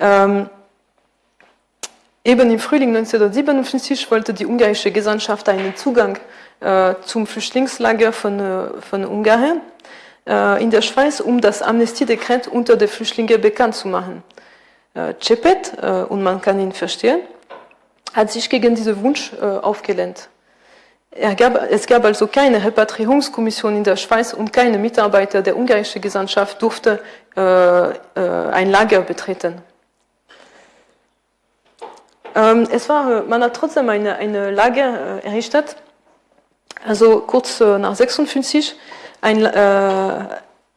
Ähm, eben im Frühling 1957 wollte die ungarische Gesandtschaft einen Zugang äh, zum Flüchtlingslager von, äh, von Ungarn äh, in der Schweiz, um das Amnestiedekret unter den Flüchtlingen bekannt zu machen. Äh, Cepet, äh, und man kann ihn verstehen, hat sich gegen diesen Wunsch äh, aufgelehnt. Gab, es gab also keine Repatriierungskommission in der Schweiz und keine Mitarbeiter der ungarischen Gesandtschaft durfte äh, ein Lager betreten. Ähm, es war, man hat trotzdem eine, eine Lager äh, errichtet, also kurz äh, nach 56, ein, äh,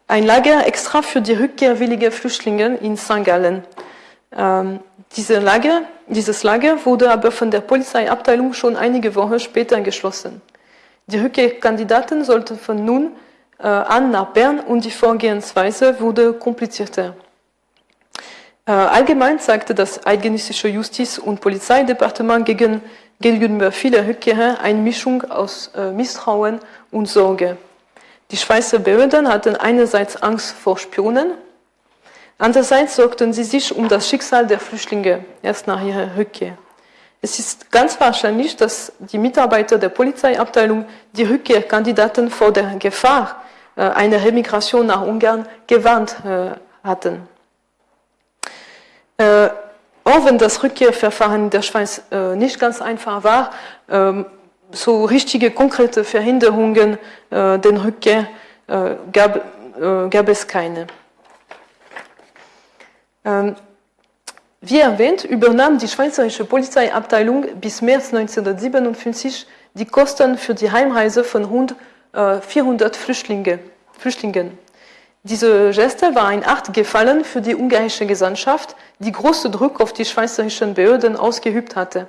ein Lager extra für die rückkehrwilligen Flüchtlinge in St. Gallen. Ähm, diese Lager, dieses Lager wurde aber von der Polizeiabteilung schon einige Wochen später geschlossen. Die Rückkehrkandidaten sollten von nun äh, an nach Bern und die Vorgehensweise wurde komplizierter. Äh, allgemein zeigte das eidgenössische Justiz- und Polizeidepartement gegen, gegenüber vieler Rückkehrer eine Mischung aus äh, Misstrauen und Sorge. Die Schweizer Behörden hatten einerseits Angst vor Spionen, Andererseits sorgten sie sich um das Schicksal der Flüchtlinge erst nach ihrer Rückkehr. Es ist ganz wahrscheinlich, dass die Mitarbeiter der Polizeiabteilung die Rückkehrkandidaten vor der Gefahr äh, einer Remigration nach Ungarn gewarnt hatten. Äh, auch wenn das Rückkehrverfahren in der Schweiz nicht ganz einfach war, ähm, so richtige konkrete Verhinderungen den Rückkehr gab, gab es keine. Ähm, wie erwähnt, übernahm die Schweizerische Polizeiabteilung bis März 1957 die Kosten für die Heimreise von rund 400 Flüchtlinge, Flüchtlingen. Diese Geste war ein Art Gefallen für die ungarische Gesandtschaft, die großen Druck auf die schweizerischen Behörden ausgeübt hatte.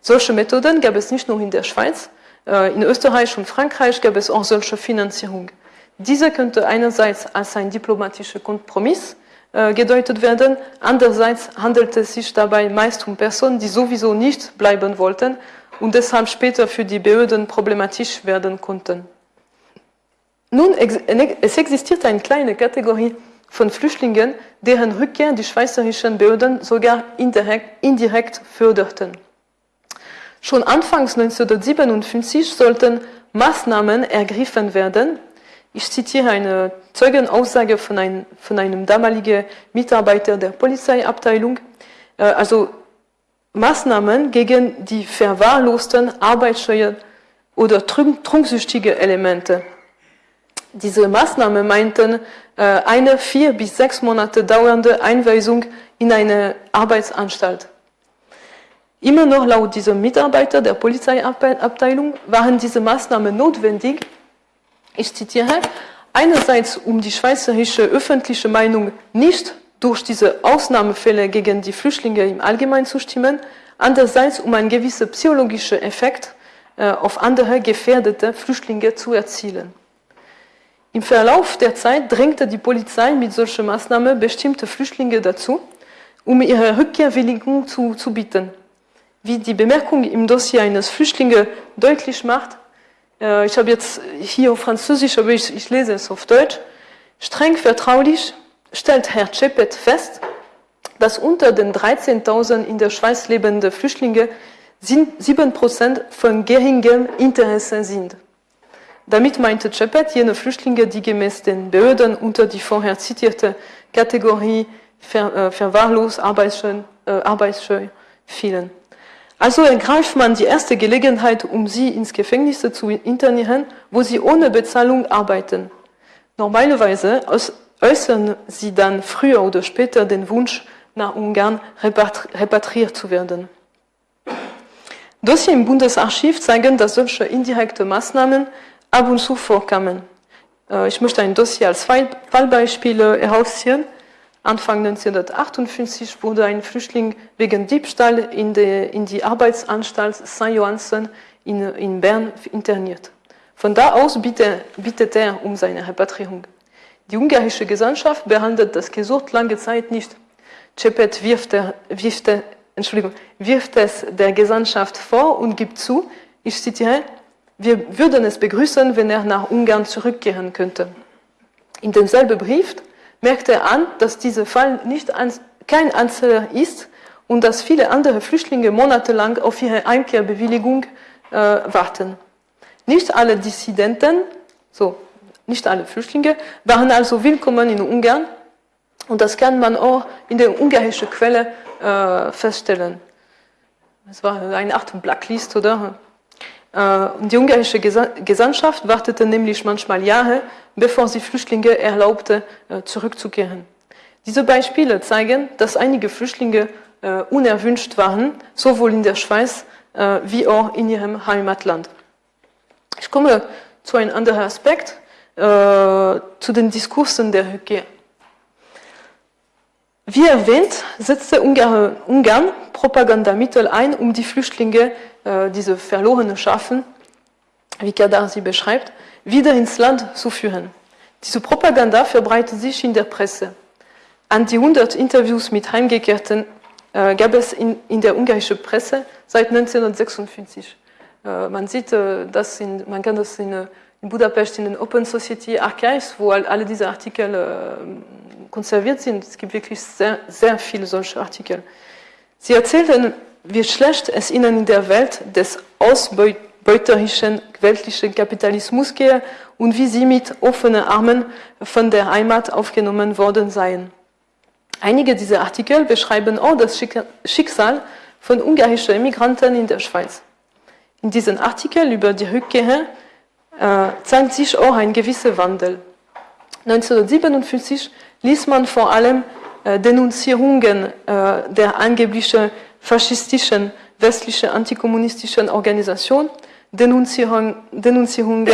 Solche Methoden gab es nicht nur in der Schweiz, äh, in Österreich und Frankreich gab es auch solche Finanzierung. Diese könnte einerseits als ein diplomatischer Kompromiss äh, gedeutet werden. Andererseits handelt es sich dabei meist um Personen, die sowieso nicht bleiben wollten und deshalb später für die Behörden problematisch werden konnten. Nun, es existiert eine kleine Kategorie von Flüchtlingen, deren Rückkehr die schweizerischen Behörden sogar indirekt, indirekt förderten. Schon anfangs 1957 sollten Maßnahmen ergriffen werden, ich zitiere eine Zeugenaussage von, ein, von einem damaligen Mitarbeiter der Polizeiabteilung. Äh, also Maßnahmen gegen die verwahrlosten, arbeitsscheuen oder trunksüchtige Elemente. Diese Maßnahmen meinten äh, eine vier bis sechs Monate dauernde Einweisung in eine Arbeitsanstalt. Immer noch laut diesem Mitarbeiter der Polizeiabteilung waren diese Maßnahmen notwendig, ich zitiere, einerseits um die schweizerische öffentliche Meinung nicht durch diese Ausnahmefälle gegen die Flüchtlinge im Allgemeinen zu stimmen, andererseits um einen gewissen psychologischen Effekt äh, auf andere gefährdete Flüchtlinge zu erzielen. Im Verlauf der Zeit drängte die Polizei mit solchen Maßnahmen bestimmte Flüchtlinge dazu, um ihre Rückkehrwilligung zu, zu bieten. Wie die Bemerkung im Dossier eines Flüchtlings deutlich macht, äh, ich habe jetzt hier auf Französisch, aber ich, ich lese es auf Deutsch. Streng vertraulich stellt Herr Cepet fest, dass unter den 13.000 in der Schweiz lebenden Flüchtlingen 7% von geringem Interesse sind. Damit meinte Cepet jene Flüchtlinge, die gemäß den Behörden unter die vorher zitierte Kategorie ver, äh, verwahrlos, arbeitsscheu, äh, arbeitsscheu fielen. Also ergreift man die erste Gelegenheit, um sie ins Gefängnis zu internieren, wo sie ohne Bezahlung arbeiten. Normalerweise äußern sie dann früher oder später den Wunsch, nach Ungarn repatriiert zu werden. Dossier im Bundesarchiv zeigen, dass solche indirekte Maßnahmen ab und zu vorkamen. Äh, ich möchte ein Dossier als Fallbeispiel herausziehen. Anfang 1958 wurde ein Flüchtling wegen Diebstahl in die, in die Arbeitsanstalt St. Johansen in, in, Bern interniert. Von da aus bittet, bittet er um seine Repatriierung. Die ungarische Gesandtschaft behandelt das Gesuch lange Zeit nicht. Cepet wirft, er, wirft, er, Entschuldigung, wirft es der Gesandtschaft vor und gibt zu, ich zitiere, wir würden es begrüßen, wenn er nach Ungarn zurückkehren könnte. In demselben Brief merkte er an, dass dieser Fall nicht ein, kein Einzelner ist und dass viele andere Flüchtlinge monatelang auf ihre Einkehrbewilligung äh, warten. Nicht alle Dissidenten, so, nicht alle Flüchtlinge, waren also willkommen in Ungarn. Und das kann man auch in der ungarischen Quelle äh, feststellen. Es war eine Art Blacklist, oder? Äh, die ungarische Gesandtschaft wartete nämlich manchmal Jahre, bevor sie Flüchtlinge erlaubte, äh, zurückzukehren. Diese Beispiele zeigen, dass einige Flüchtlinge äh, unerwünscht waren, sowohl in der Schweiz wie auch in ihrem Heimatland. Ich komme zu einem anderen Aspekt, zu den Diskursen der Rückkehr. Wie erwähnt, setzte Ungarn Propagandamittel ein, um die Flüchtlinge äh, diese verlorenen Schafen, wie Kadar sie beschreibt, wieder ins Land zu führen. Diese Propaganda verbreitet sich in der Presse. An die 100 Interviews mit Heimgekehrten äh, gab es in, der ungarischen Presse seit 1956. Äh, man sieht das, in, man kann das in, in, Budapest in den Open Society Archives, wo alle diese Artikel äh, konserviert sind. Es gibt wirklich sehr, sehr viele solche Artikel. Sie erzählten wie schlecht es ihnen in der Welt des ausbeuterischen weltlichen Kapitalismus gehe und wie sie mit offenen Armen von der Heimat aufgenommen worden seien. Einige dieser Artikel beschreiben auch das Schicksal von ungarischen Immigranten in der Schweiz. In diesen Artikeln über die Rückkehr zeigt sich auch ein gewisser Wandel. 1957 ließ man vor allem äh, Denunzierungen äh, der angeblichen faschistischen westlichen antikommunistischen Organisation, Denunzierung, Denunzierungen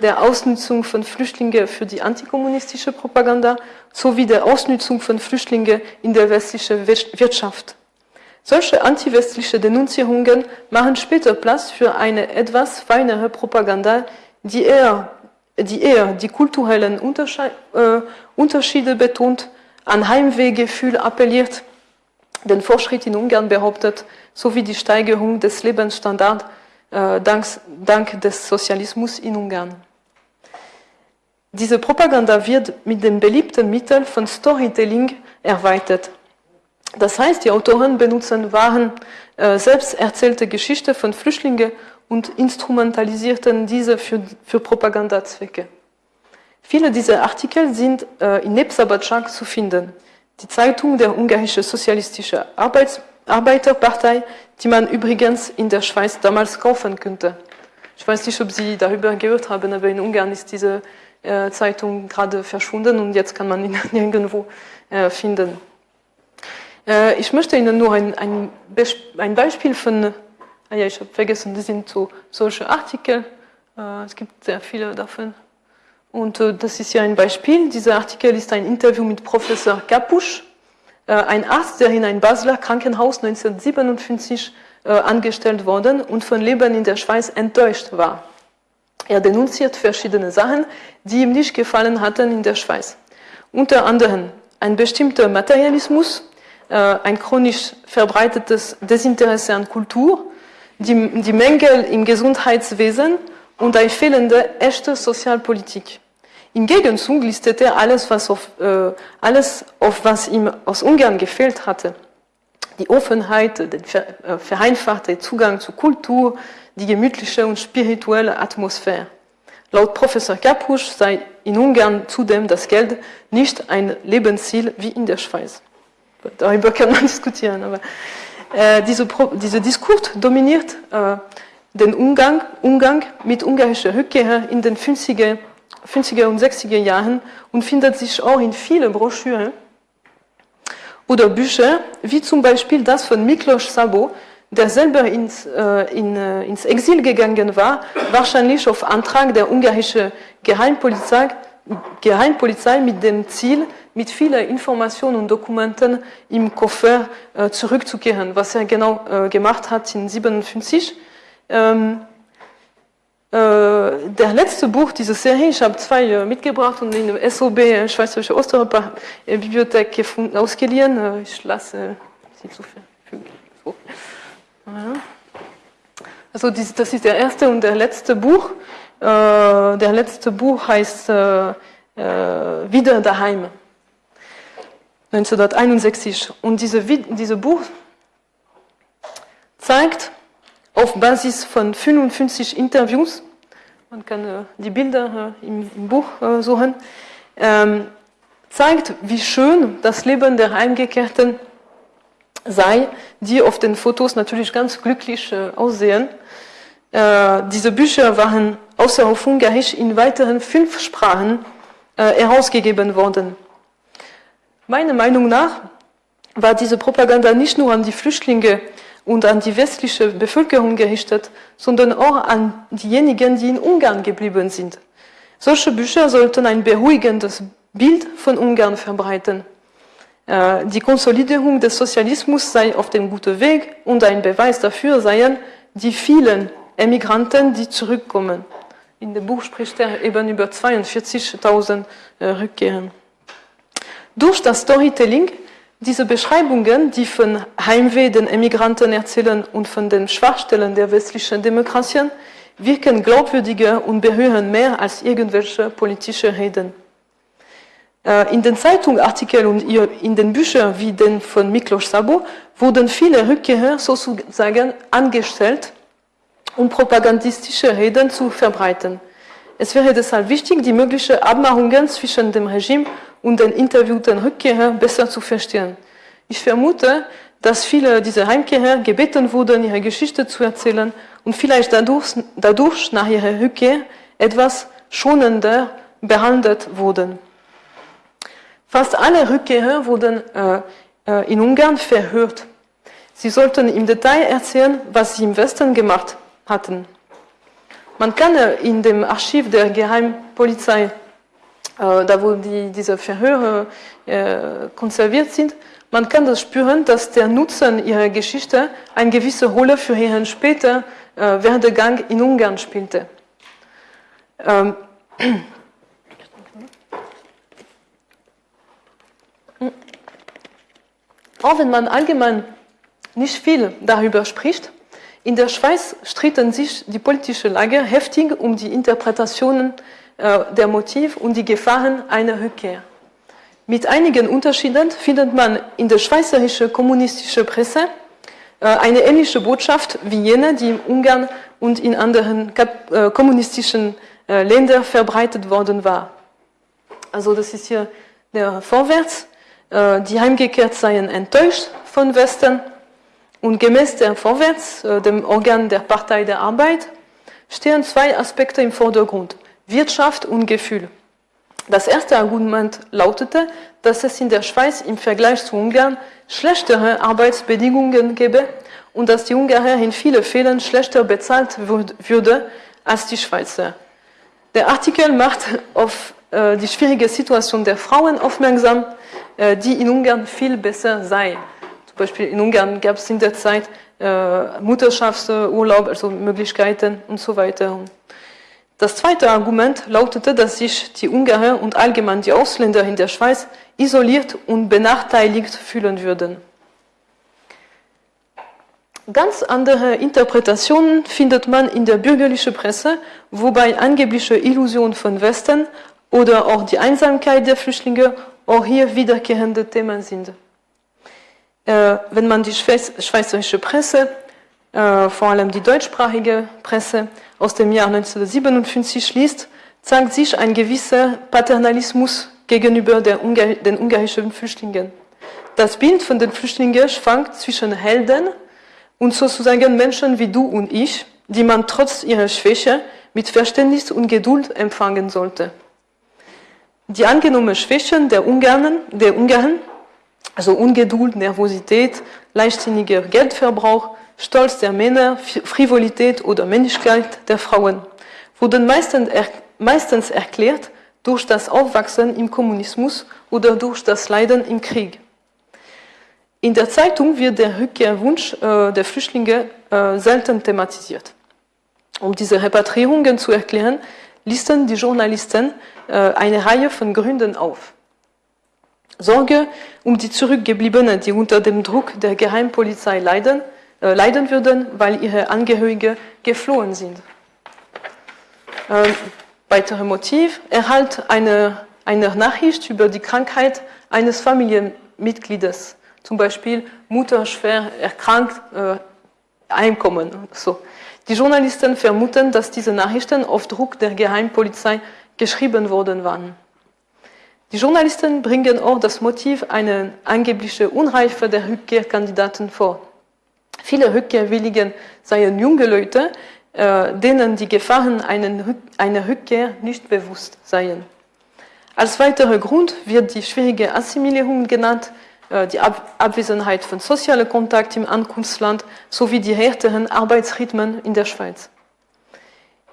der Ausnutzung von Flüchtlingen für die antikommunistische Propaganda sowie der Ausnutzung von Flüchtlingen in der westlichen Wirtschaft. Solche antiwestliche Denunzierungen machen später Platz für eine etwas feinere Propaganda, die eher die, eher die kulturellen äh, Unterschiede betont, an Heimwehgefühl appelliert den Fortschritt in Ungarn behauptet, sowie die Steigerung des Lebensstandards äh, dank, dank des Sozialismus in Ungarn. Diese Propaganda wird mit dem beliebten Mittel von Storytelling erweitert. Das heißt, die Autoren benutzen wahren, äh, selbst erzählte Geschichten von Flüchtlingen und instrumentalisierten diese für, für Propagandazwecke. Viele dieser Artikel sind äh, in Nebsabatschak zu finden die Zeitung der ungarischen sozialistischen Arbeits Arbeiterpartei, die man übrigens in der Schweiz damals kaufen könnte. Ich weiß nicht, ob Sie darüber gehört haben, aber in Ungarn ist diese äh, Zeitung gerade verschwunden und jetzt kann man ihn *laughs* nirgendwo äh, finden. Äh, ich möchte Ihnen nur ein, ein, ein Beispiel von, ah ja, ich habe vergessen, das sind so solche Artikel, äh, es gibt sehr viele davon. Und äh, das ist ja ein Beispiel. Dieser Artikel ist ein Interview mit Professor Kapusch, ein Arzt, der in ein Basler Krankenhaus 1957 äh, angestellt worden und von Leben in der Schweiz enttäuscht war. Er denunziert verschiedene Sachen, die ihm nicht gefallen hatten in der Schweiz. Unter anderem ein bestimmter Materialismus, ein chronisch verbreitetes Desinteresse an Kultur, die, die Mängel im Gesundheitswesen und eine fehlende echte Sozialpolitik. Im Gegenzug listete er alles, was auf, äh, alles auf was ihm aus Ungarn gefehlt hatte. Die Offenheit, der äh, vereinfachte Zugang zur Kultur, die gemütliche und spirituelle Atmosphäre. Laut Professor Kapusch sei in Ungarn zudem das Geld nicht ein Lebensziel wie in der Schweiz. Darüber *laughs* kann man diskutieren, aber äh, diese, dieser Diskurs dominiert äh, den Umgang, Umgang mit ungarischer Rückkehr in den 50er 50er und 60er Jahren und findet sich auch in vielen Broschüren oder Bücher, wie zum Beispiel das von Miklos Sabo, der selber ins, äh, in, äh, ins Exil gegangen war, wahrscheinlich auf Antrag der ungarischen Geheimpolizei, Geheimpolizei mit dem Ziel, mit vielen Informationen und Dokumenten im Koffer äh, zurückzukehren, was er genau äh, gemacht hat in 1957. Ähm, äh, der letzte Buch dieser Serie, ich habe zwei äh, mitgebracht und in der SOB, äh, Schweizerische Osteuropa Bibliothek gefunden, ausgeliehen. ich lasse sie zu verfügen. So. Also das ist der erste und der letzte Buch. Der letzte Buch heißt Wieder daheim. 1961. Und diese, dieses Buch zeigt auf Basis von 55 Interviews man kann äh, die Bilder äh, im, Buch äh, suchen, ähm, zeigt, wie schön das Leben der Heimgekehrten sei, die auf den Fotos natürlich ganz glücklich äh, aussehen. Äh, diese Bücher waren außer auf Ungarisch in weiteren fünf Sprachen äh, herausgegeben worden. Meiner Meinung nach war diese Propaganda nicht nur an die Flüchtlinge und an die westliche Bevölkerung gerichtet, sondern auch an diejenigen, die in Ungarn geblieben sind. Solche Bücher sollten ein beruhigendes Bild von Ungarn verbreiten. Äh, die Konsolidierung des Sozialismus sei auf dem guten Weg und ein Beweis dafür seien die vielen Emigranten, die zurückkommen. In dem Buch spricht er eben über 42.000 äh, Rückkehren. Durch das Storytelling, diese Beschreibungen, die von Heimweh den Emigranten erzählen und von den Schwachstellen der westlichen Demokratien, wirken glaubwürdiger und berühren mehr als irgendwelche politische Reden. Äh, in den Zeitungartikeln und in den Büchern wie den von Miklos Sabo wurden viele Rückkehrer sozusagen angestellt, um propagandistische Reden zu verbreiten. Es wäre deshalb wichtig, die möglichen Abmachungen zwischen dem Regime und den interviewten Rückkehrern besser zu verstehen. Ich vermute, dass viele dieser Heimkehrer gebeten wurden, ihre Geschichte zu erzählen und vielleicht dadurch, dadurch nach ihrer Rückkehr etwas schonender behandelt wurden. Fast alle Rückkehrer wurden äh, äh, in Ungarn verhört. Sie sollten im Detail erzählen, was sie im Westen gemacht hatten. Man kann in dem Archiv der Geheimpolizei, äh, da wo die, diese Verhöre äh, konserviert sind, man kann das spüren, dass der Nutzen ihrer Geschichte eine gewisse Rolle für ihren späteren äh, Werdegang in Ungarn spielte. Ähm, *clears throat* auch wenn man allgemein nicht viel darüber spricht, in der Schweiz stritten sich die politischen Lager heftig um die Interpretationen äh, der Motive und die Gefahren einer Rückkehr. Mit einigen Unterschieden findet man in der schweizerischen kommunistischen Presse äh, eine ähnliche Botschaft wie jene, die in Ungarn und in anderen äh, kommunistischen Ländern verbreitet worden war. Also das ist hier der Vorwärts. Die heimgekehrt seien enttäuscht von Westen und gemäß der Vorwärts, äh, dem Organ der Partei der Arbeit, stehen zwei Aspekte im Vordergrund, Wirtschaft und Gefühl. Das erste Argument lautete, dass es in der Schweiz im Vergleich zu Ungarn schlechtere Arbeitsbedingungen gäbe und dass die Ungarer in vielen Fällen schlechter bezahlt würde als die Schweizer. Der Artikel macht auf äh, die schwierige Situation der Frauen aufmerksam, äh, die in Ungarn viel besser sei. Beispiel in Ungarn gab es in der Zeit äh, Mutterschaftsurlaub, also Möglichkeiten und so weiter. Das zweite Argument lautete, dass sich die Ungarer und allgemein die Ausländer in der Schweiz isoliert und benachteiligt fühlen würden. Ganz andere Interpretationen findet man in der bürgerlichen Presse, wobei angebliche Illusion von Westen oder auch die Einsamkeit der Flüchtlinge auch hier wiederkehrende Themen sind. Äh, wenn man die schweizerische Presse, äh, vor allem die deutschsprachige Presse aus dem Jahr 1957 liest, zeigt sich ein gewisser Paternalismus gegenüber Ungar den ungarischen Flüchtlingen. Das Bild von den Flüchtlingen schwankt zwischen Helden und sozusagen Menschen wie du und ich, die man trotz ihrer Schwäche mit Verständnis und Geduld empfangen sollte. Die angenommenen Schwächen der Ungarn, der Ungarn also Ungeduld, Nervosität, leichtsinniger Geldverbrauch, Stolz der Männer, Frivolität oder Männlichkeit der Frauen wurden meistens erklärt durch das Aufwachsen im Kommunismus oder durch das Leiden im Krieg. In der Zeitung wird der Rückkehrwunsch äh, der Flüchtlinge äh, selten thematisiert. Um diese Repatriierungen zu erklären, listen die Journalisten äh, eine Reihe von Gründen auf. Sorge um die Zurückgebliebenen, die unter dem Druck der Geheimpolizei leiden, äh, leiden würden, weil ihre Angehörige geflohen sind. Ähm, weitere Motiv, Erhalt einer, einer Nachricht über die Krankheit eines Familienmitgliedes, zum Beispiel Mutter schwer erkrankt, äh, Einkommen. So. Die Journalisten vermuten, dass diese Nachrichten auf Druck der Geheimpolizei geschrieben worden waren. Die Journalisten bringen auch das Motiv einer angeblichen Unreife der Rückkehrkandidaten vor. Viele Rückkehrwilligen seien junge Leute, äh, denen die Gefahren einer Rückkehr nicht bewusst seien. Als weiterer Grund wird die schwierige Assimilierung genannt, äh, die Abwesenheit von sozialen Kontakt im Ankunftsland sowie die härteren Arbeitsrhythmen in der Schweiz.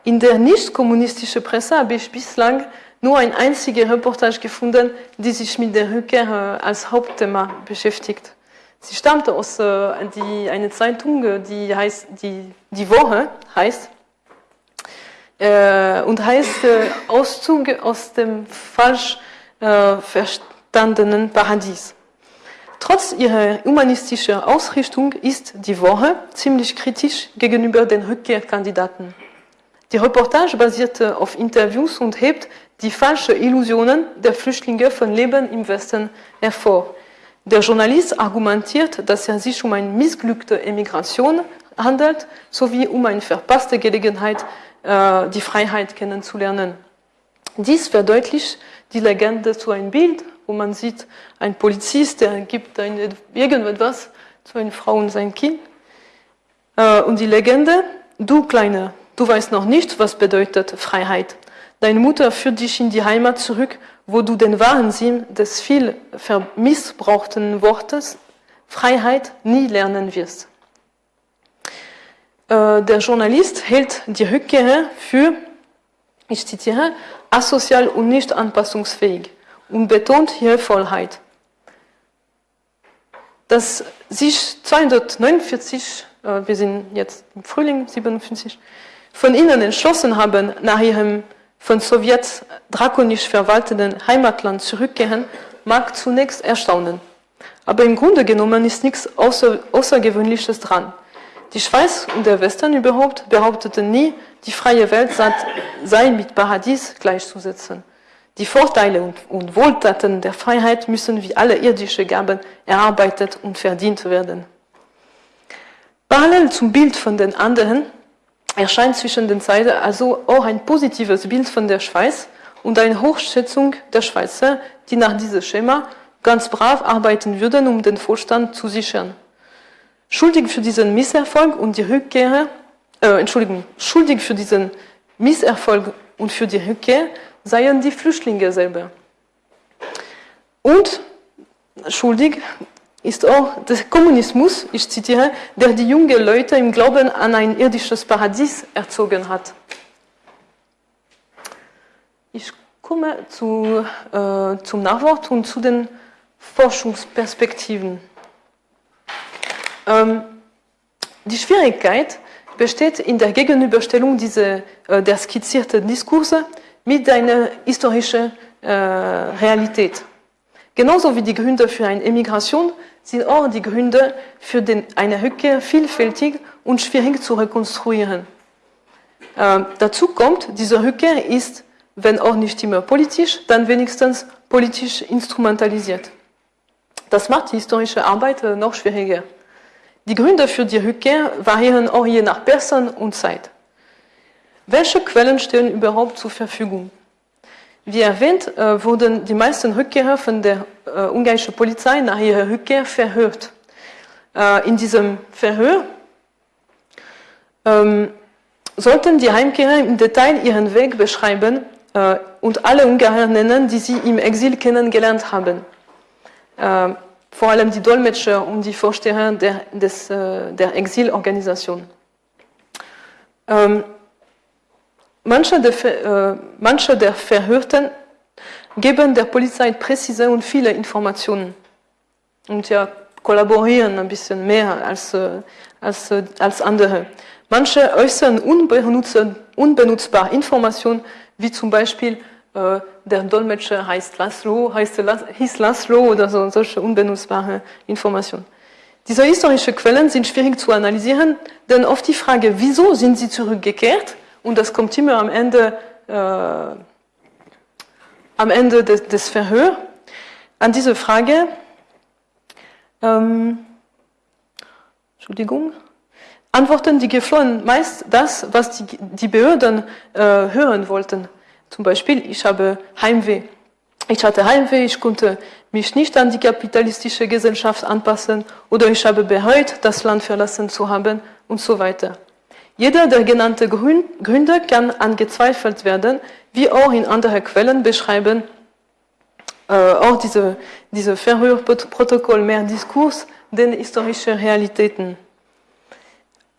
In der nicht-kommunistischen Presse habe ich bislang nur eine einzige Reportage gefunden, die sich mit der Rückkehr äh, als Hauptthema beschäftigt. Sie stammt aus äh, einer Zeitung, die heißt die, die Woche heißt äh, und heißt äh, Auszug aus dem falsch äh, verstandenen Paradies. Trotz ihrer humanistischen Ausrichtung ist die Woche ziemlich kritisch gegenüber den Rückkehrkandidaten. Die Reportage basierte auf Interviews und hebt die falschen Illusionen der Flüchtlinge von Leben im Westen hervor. Der Journalist argumentiert, dass es sich um eine missglückte Emigration handelt, sowie um eine verpasste Gelegenheit, äh, die Freiheit kennenzulernen. Dies verdeutlicht die Legende zu einem Bild, wo man sieht, ein Polizist, der gibt irgendetwas zu einer Frau und sein Kind. Äh, und die Legende, du Kleine, du weißt noch nicht, was bedeutet Freiheit. Deine Mutter führt dich in die Heimat zurück, wo du den wahren Sinn des viel missbrauchten Wortes Freiheit nie lernen wirst. Äh, der Journalist hält die Rückkehr für, ich zitiere, asozial und nicht anpassungsfähig und betont ihre Vollheit. Dass sich 249, äh, wir sind jetzt im Frühling 57, von ihnen entschlossen haben, nach ihrem von Sowjets drakonisch verwalteten Heimatland zurückkehren, mag zunächst erstaunen. Aber im Grunde genommen ist nichts Außer Außergewöhnliches dran. Die Schweiz und der Westen überhaupt behaupteten nie, die freie Welt sei mit Paradies gleichzusetzen. Die Vorteile und, und Wohltaten der Freiheit müssen wie alle irdischen Gaben erarbeitet und verdient werden. Parallel zum Bild von den anderen erscheint zwischen den Zeiten also auch ein positives Bild von der Schweiz und eine Hochschätzung der Schweizer, die nach diesem Schema ganz brav arbeiten würden, um den Vorstand zu sichern. Schuldig für diesen Misserfolg und die Rückkehr, äh, Entschuldigung, schuldig für diesen Misserfolg und für die Rückkehr seien die Flüchtlinge selber. Und schuldig ist auch der Kommunismus, ich zitiere, der die jungen Leute im Glauben an ein irdisches Paradies erzogen hat. Ich komme zu, äh, zum Nachwort und zu den Forschungsperspektiven. Ähm, die Schwierigkeit besteht in der Gegenüberstellung dieser, äh, der skizzierten Diskurse mit einer historischen äh, Realität. Genauso wie die Gründe für eine Emigration sind auch die Gründe für den, eine Rückkehr vielfältig und schwierig zu rekonstruieren. Äh, dazu kommt, diese Rückkehr ist, wenn auch nicht immer politisch, dann wenigstens politisch instrumentalisiert. Das macht die historische Arbeit äh, noch schwieriger. Die Gründe für die Rückkehr variieren auch je nach Person und Zeit. Welche Quellen stehen überhaupt zur Verfügung? Wie erwähnt, äh, wurden die meisten Rückkehrer von der äh, ungarischen Polizei nach ihrer Rückkehr verhört. Äh, in diesem Verhör ähm, sollten die Heimkehrer im Detail ihren Weg beschreiben und alle Ungarer nennen, die sie im Exil kennengelernt haben. Vor allem die Dolmetscher und die Vorsteher der, des, der Exilorganisation. Manche, der, äh, manche der Verhörten geben der Polizei präzise und viele Informationen und ja, kollaborieren ein bisschen mehr als, äh, als, äh, als andere. Manche äußern unbenutzbare Informationen, wie zum Beispiel äh, der Dolmetscher heißt Laszlo, heißt, hieß Laszlo oder so, solche unbenutzbare Informationen. Diese historischen Quellen sind schwierig zu analysieren, denn oft die Frage, wieso sind sie zurückgekehrt, und das kommt immer am Ende, äh, am Ende des, des Verhörs, an diese Frage, ähm, Entschuldigung, antworten die Geflohenen meist das, was die, die Behörden äh, hören wollten. Zum Beispiel, ich habe Heimweh. Ich hatte Heimweh, ich konnte mich nicht an die kapitalistische Gesellschaft anpassen oder ich habe bereut, das Land verlassen zu haben und so weiter. Jeder der genannten Gründe kann angezweifelt werden, wie auch in anderen Quellen beschreiben äh, auch diese, diese Verhörprotokoll mehr Diskurs denn historische Realitäten.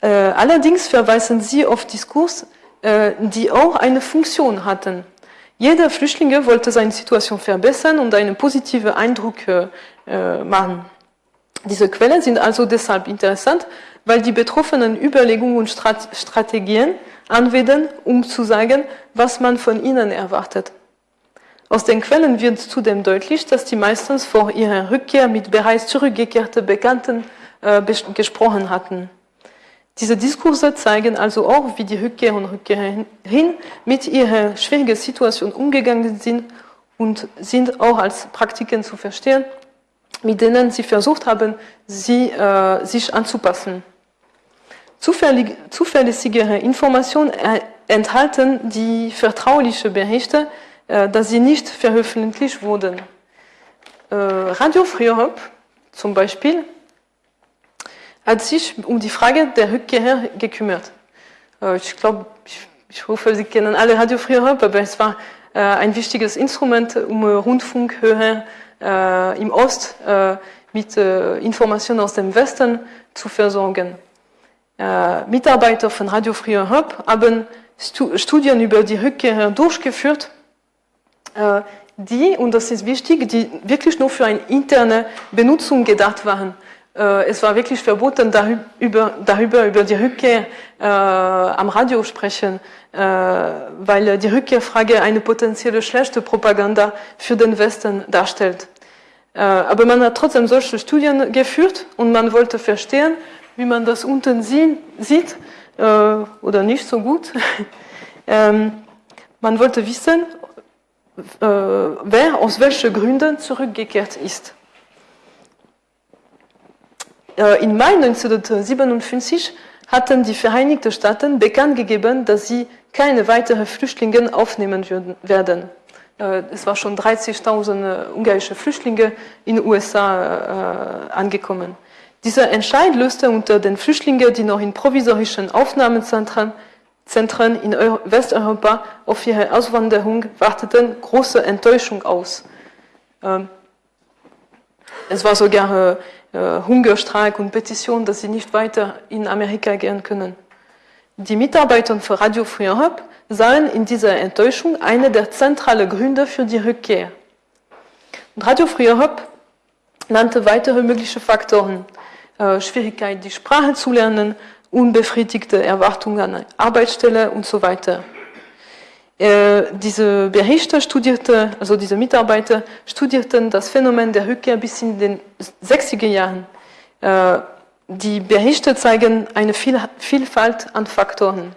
Äh, allerdings verweisen sie auf Diskurs, äh, die auch eine Funktion hatten. Jeder Flüchtlinge wollte seine Situation verbessern und einen positiven Eindruck äh, äh, machen. Diese Quellen sind also deshalb interessant, weil die Betroffenen Überlegungen und Strategien anwenden, um zu sagen, was man von ihnen erwartet. Aus den Quellen wird zudem deutlich, dass die meistens vor ihrer Rückkehr mit bereits zurückgekehrten Bekannten äh, gesprochen hatten. Diese Diskurse zeigen also auch, wie die Rückkehr und Rückkehrerin mit ihrer schwierigen Situation umgegangen sind und sind auch als Praktiken zu verstehen, mit denen sie versucht haben, sie, äh, sich anzupassen. Zuverlässigere Informationen enthalten die vertrauliche Berichte, äh, dass sie nicht veröffentlicht wurden. Äh, Radio Free Europe zum Beispiel hat sich um die Frage der Rückkehr gekümmert. Äh, ich glaube, ich, ich hoffe, Sie kennen alle Radio Free Europe, aber es war ein wichtiges Instrument, um Rundfunkhörer im Ost mit Informationen aus dem Westen zu versorgen. Mitarbeiter von Radio Free Europe haben Studien über die Rückkehr durchgeführt äh, die, und das ist wichtig, die wirklich nur für eine interne Benutzung gedacht waren. Äh, es war wirklich verboten, darüber, darüber über die Rückkehr äh, am Radio sprechen, äh, weil die Rückkehrfrage eine potenzielle schlechte Propaganda für den Westen darstellt. Äh, aber man hat trotzdem solche Studien geführt und man wollte verstehen, wie man das unten sieht äh, oder nicht so gut. *laughs* ähm, man wollte wissen, äh, wer aus welchen Gründen zurückgekehrt ist. Äh, Im Mai 1957 hatten die Vereinigten Staaten bekannt gegeben, dass sie keine weiteren Flüchtlinge aufnehmen würden, werden. Äh, es waren schon 30.000 ungarische Flüchtlinge in den USA angekommen. Dieser Entscheid löste unter den Flüchtlingen, die noch in provisorischen Aufnahmezentren Zentren in Westeuropa auf ihre Auswanderung warteten, große Enttäuschung aus. Ähm, es war sogar äh, Hungerstreik und Petition, dass sie nicht weiter in Amerika gehen können. Die Mitarbeiter von Radio Free Europe sahen in dieser Enttäuschung eine der zentralen Gründe für die Rückkehr. Und Radio Free Europe nannte weitere mögliche Faktoren. Äh, Schwierigkeit, die Sprache zu lernen, unbefriedigte Erwartungen an Arbeitsstelle und so weiter. Äh, diese Berichte studierte, also diese Mitarbeiter studierten das Phänomen der Rückkehr bis in den 60er Jahren. Äh, die Berichte zeigen eine Vielfalt an Faktoren.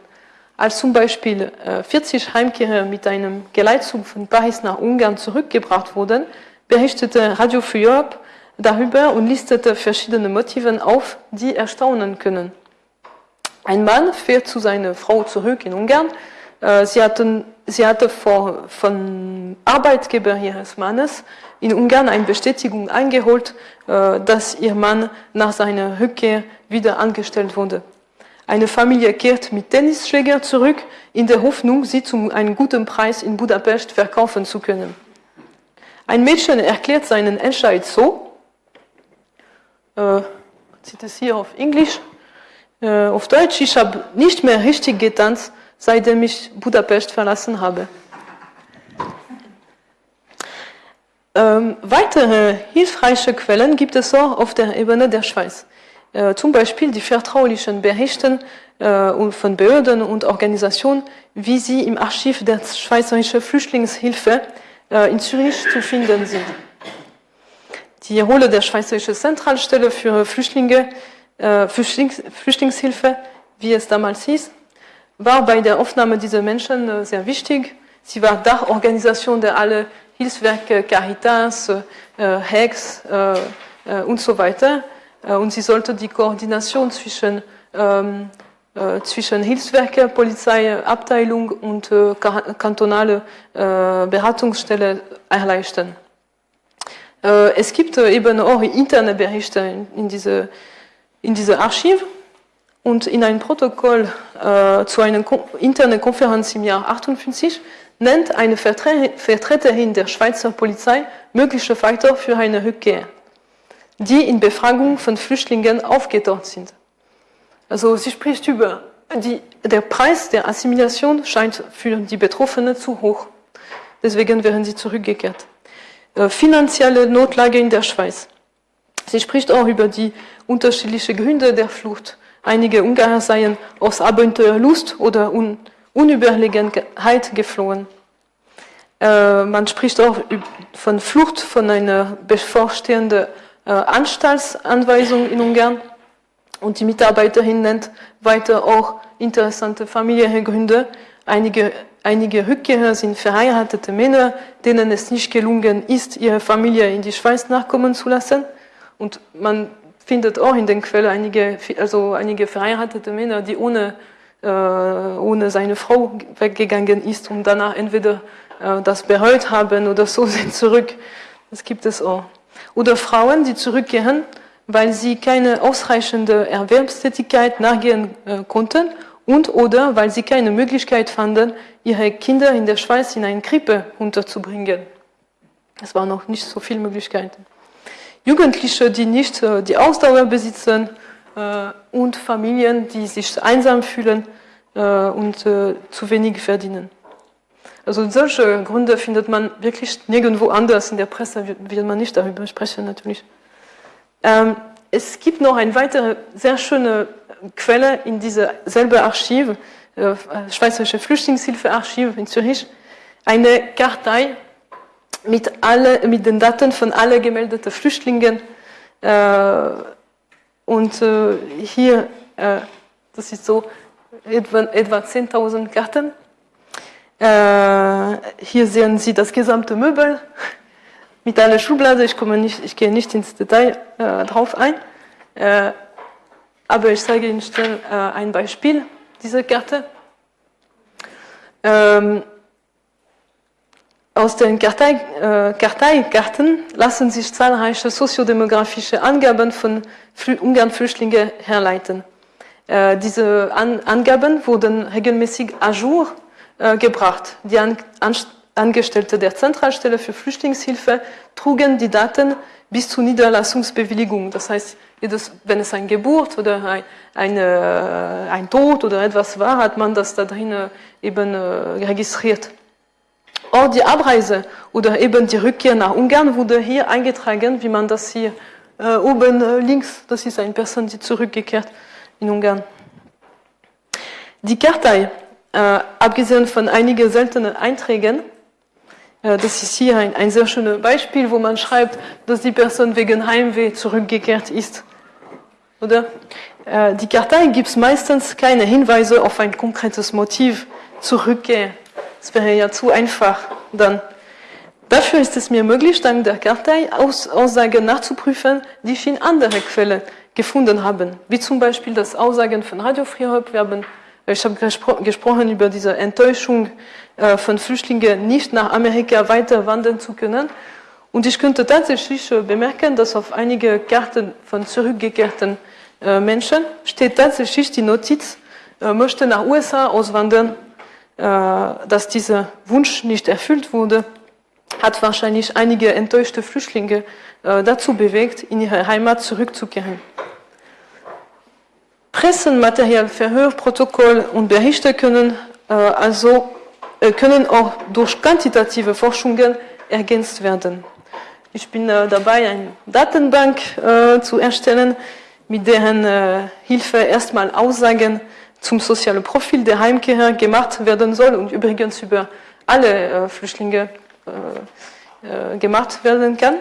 Als zum Beispiel 40 äh, Heimkehrer mit einem Geleitzug von Paris nach Ungarn zurückgebracht wurden, berichtete Radio Free Europe darüber und listete verschiedene Motive auf, die erstaunen können. Ein Mann fährt zu seiner Frau zurück in Ungarn. Äh, sie, hatten, sie hatte vor, von Arbeitgeber ihres Mannes in Ungarn eine Bestätigung eingeholt, äh, dass ihr Mann nach seiner Rückkehr wieder angestellt wurde. Eine Familie kehrt mit Tennisschläger zurück, in der Hoffnung, sie zu einem guten Preis in Budapest verkaufen zu können. Ein Mädchen erklärt seinen Entscheid so, äh, zieht es hier auf Englisch, äh, auf Deutsch, ich habe nicht mehr richtig getanzt, seitdem ich Budapest verlassen habe. Ähm, weitere hilfreiche Quellen gibt es auch auf der Ebene der Schweiz. Äh, zum Beispiel die vertraulichen Berichte äh, von Behörden und Organisationen, wie sie im Archiv der Schweizerischen Flüchtlingshilfe äh, in Zürich zu finden sind. Die Rolle der Schweizerischen Zentralstelle für Flüchtlinge äh, Flüchtlings Flüchtlingshilfe, wie es damals hieß, war bei der Aufnahme dieser Menschen äh, sehr wichtig. Sie war Dachorganisation der alle Hilfswerke, Caritas, äh, HEX und so weiter. Und sie sollte die Koordination zwischen ähm, äh, zwischen Hilfswerke, Polizeiabteilung und äh, kantonale äh, Beratungsstelle erleichtern. Äh, es gibt äh, eben auch interne Berichte in, in, diese, in diese Archiv und in einem Protokoll äh, zu einer Ko internen Konferenz im Jahr 58 nennt eine Vertre Vertreterin der Schweizer Polizei mögliche Faktor für eine Rückkehr, die in Befragung von Flüchtlingen aufgetaucht sind. Also sie spricht über die, der Preis der Assimilation scheint für die Betroffenen zu hoch. Deswegen werden sie zurückgekehrt. Äh, finanzielle Notlage in der Schweiz. Sie spricht auch über die unterschiedlichen Gründe der Flucht. Einige Ungarn seien aus Abenteuerlust oder Un Unüberlegenheit geflohen. Äh, man spricht auch von Flucht von einer bevorstehenden äh, Anstaltsanweisung in Ungarn. Und die Mitarbeiterin nennt weiter auch interessante familiäre Gründe. Einige, einige Rückkehrer sind verheiratete Männer, denen es nicht gelungen ist, ihre Familie in die Schweiz nachkommen zu lassen. Und man findet auch in den Quellen einige, also einige verheiratete Männer, die ohne, äh, ohne seine Frau weggegangen ist und danach entweder äh, das bereut haben oder so *laughs* sind zurück. Das gibt es auch. Oder Frauen, die zurückkehren, weil sie keine ausreichende Erwerbstätigkeit nachgehen äh, konnten und oder weil sie keine Möglichkeit fanden, ihre Kinder in der Schweiz in eine Krippe unterzubringen. Es waren noch nicht so viele Möglichkeiten. Jugendliche, die nicht äh, die Ausdauer besitzen äh, und Familien, die sich einsam fühlen äh, und zu wenig verdienen. Also solche Gründe findet man wirklich nirgendwo anders. In der Presse wird, wird man nicht darüber sprechen, natürlich. Ähm, es gibt noch eine weitere sehr schöne Quelle in diesem selben Archiv, äh, Schweizerische Flüchtlingshilfearchiv in Zürich, eine Kartei mit, alle, mit den Daten von allen gemeldeten Flüchtlingen. Äh, und äh, hier, äh, das ist so etwa, etwa 10.000 Karten. Äh, hier sehen Sie das gesamte Möbel mit einer Schublade. Ich, komme nicht, ich gehe nicht ins Detail äh, drauf ein, aber ich zeige Ihnen schnell äh, ein Beispiel dieser Karte. Ähm, aus den Kartei, äh, Karteikarten lassen sich zahlreiche soziodemografische Angaben von Flü Ungarn-Flüchtlingen herleiten. Äh, diese An Angaben wurden regelmäßig à jour äh, gebracht. Die An Angestellte der Zentralstelle für Flüchtlingshilfe trugen die Daten bis zur Niederlassungsbewilligung. Das heißt, jedes, wenn es eine Geburt oder ein, eine, ein Tod oder etwas war, hat man das da drin eben äh, registriert. Auch die Abreise oder eben die Rückkehr nach Ungarn wurde hier eingetragen, wie man das hier äh, oben äh, links, das ist eine Person, die zurückgekehrt in Ungarn. Die Kartei, äh, abgesehen von einigen seltenen Einträgen, äh, das ist hier ein, ein sehr schönes Beispiel, wo man schreibt, dass die Person wegen Heimweh zurückgekehrt ist. Oder? Äh, die Kartei gibt meistens keine Hinweise auf ein konkretes Motiv zur Rückkehr. Das wäre ja zu einfach dann. Dafür ist es mir möglich, dank der Kartei Aus Aussagen nachzuprüfen, die ich in anderen Quellen gefunden habe. Wie zum Beispiel das Aussagen von Radio Frihop. Wir haben, ich habe gespro gesprochen über diese Enttäuschung äh, von Flüchtlingen nicht nach Amerika weiter wandern zu können. Und ich könnte tatsächlich äh, bemerken, dass auf einige Karten von zurückgekehrten äh, Menschen steht tatsächlich die Notiz, möchte nach USA auswandern, dass dieser Wunsch nicht erfüllt wurde, hat wahrscheinlich einige enttäuschte Flüchtlinge dazu bewegt, in ihre Heimat zurückzukehren. Pressenmaterial, Verhörprotokoll und Berichte können also äh, können auch durch quantitative Forschungen ergänzt werden. Ich bin äh, dabei, eine Datenbank äh, zu erstellen, mit deren Hilfe erstmal Aussagen zum sozialen Profil der Heimkehrer gemacht werden soll und übrigens über alle Flüchtlinge gemacht werden kann.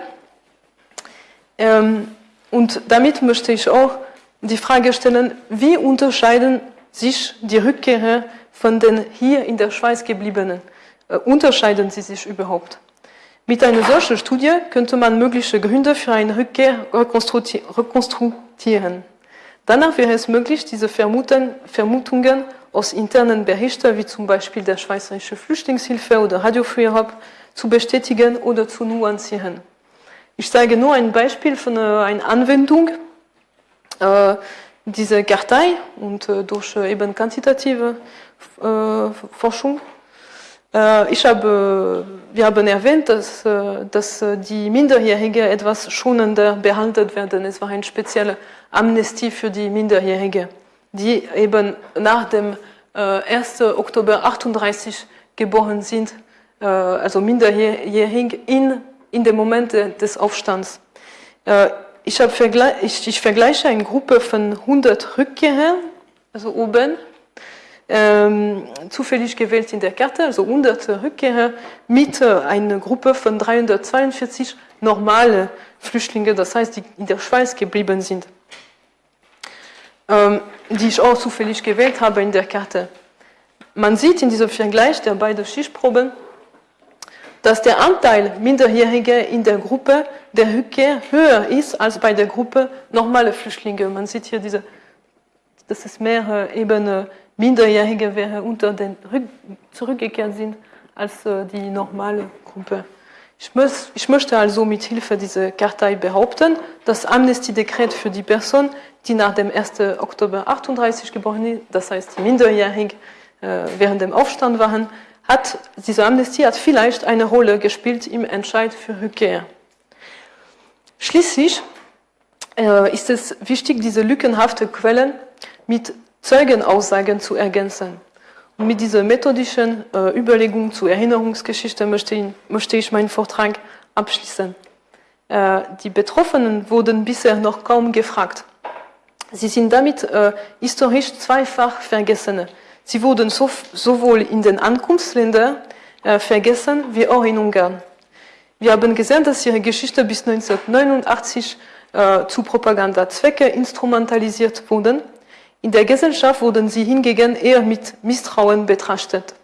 Ähm, und damit möchte ich auch die Frage stellen, wie unterscheiden sich die Rückkehrer von den hier in der Schweiz gebliebenen? Äh, unterscheiden sie sich überhaupt? Mit einer solchen Studie könnte man mögliche Gründe für eine Rückkehr rekonstruieren. Danach wäre es möglich, diese Vermutungen aus internen Berichten, wie zum Beispiel der Schweizerische Flüchtlingshilfe oder Radio Free Europe, zu bestätigen oder zu nuancieren. Ich zeige nur ein Beispiel von einer Anwendung äh, dieser Kartei und äh, durch äh, eben quantitative äh, Forschung. Äh, ich habe, wir haben erwähnt, dass, äh, dass die Minderjährigen etwas schonender behandelt werden. Es war eine spezielle Amnestie für die Minderjährigen, die eben nach dem 1. Oktober 38 geboren sind, also minderjährig in, in dem Moment des Aufstands. Ich, vergle ich, ich vergleiche eine Gruppe von 100 Rückkehrern, also oben, ähm, zufällig gewählt in der Karte, also 100 Rückkehrer, mit äh, einer Gruppe von 342 normale Flüchtlinge, das heißt, die in der Schweiz geblieben sind, ähm, die ich auch zufällig gewählt habe in der Karte. Man sieht in diesem Vergleich der beiden Schichtproben, dass der Anteil Minderjähriger in der Gruppe der Rückkehr höher ist als bei der Gruppe normale Flüchtlinge. Man sieht hier diese, dass es mehr eben Minderjährige wäre unter den zurückgekehrt sind als äh, die normale Gruppe. Ich, muss, ich möchte also mit Hilfe dieser Kartei behaupten, das Amnestiedekret für die Person, die nach dem 1. Oktober 38 geboren ist, das heißt die minderjährig äh, während dem Aufstand waren, hat diese Amnestie hat vielleicht eine Rolle gespielt im Entscheid für Rückkehr. Schließlich äh, ist es wichtig, diese lückenhafte Quellen mit Zeugenaussagen zu ergänzen. Und mit dieser methodischen äh, Überlegung zur Erinnerungsgeschichte möchte ich, möchte ich meinen Vortrag abschließen. Äh, die Betroffenen wurden bisher noch kaum gefragt. Sie sind damit äh, historisch zweifach Vergessene. Sie wurden so, sowohl in den Ankunftsländern äh, vergessen wie auch in Ungarn. Wir haben gesehen, dass ihre Geschichte bis 1989 äh, zu Propagandazwecke instrumentalisiert wurde in der Gesellschaft wurden sie hingegen eher mit Misstrauen betrachtet.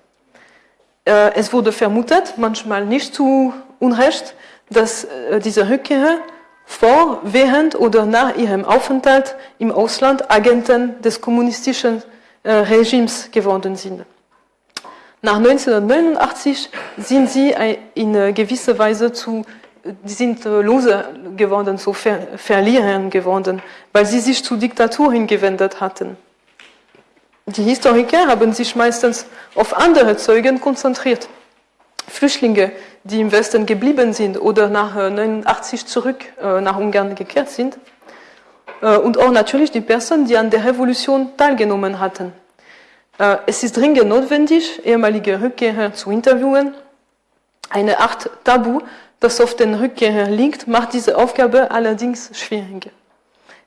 Äh, es wurde vermutet, manchmal nicht zu Unrecht, dass äh, diese Rückkehrer vor, während oder nach ihrem Aufenthalt im Ausland Agenten des kommunistischen äh, Regimes geworden sind. Nach 1989 sind sie in gewisser Weise zu die sind äh, Loser geworden, so Ver Verlierer geworden, weil sie sich zur Diktatur hingewendet hatten. Die Historiker haben sich meistens auf andere Zeugen konzentriert. Flüchtlinge, die im Westen geblieben sind oder nach 1989 äh, zurück äh, nach Ungarn gekehrt sind. Und auch natürlich die Personen, die an der Revolution teilgenommen hatten. Es ist dringend notwendig, ehemalige Rückkehrer zu interviewen. Eine Art Tabu das auf den Rückkehrer liegt, macht diese Aufgabe allerdings schwieriger.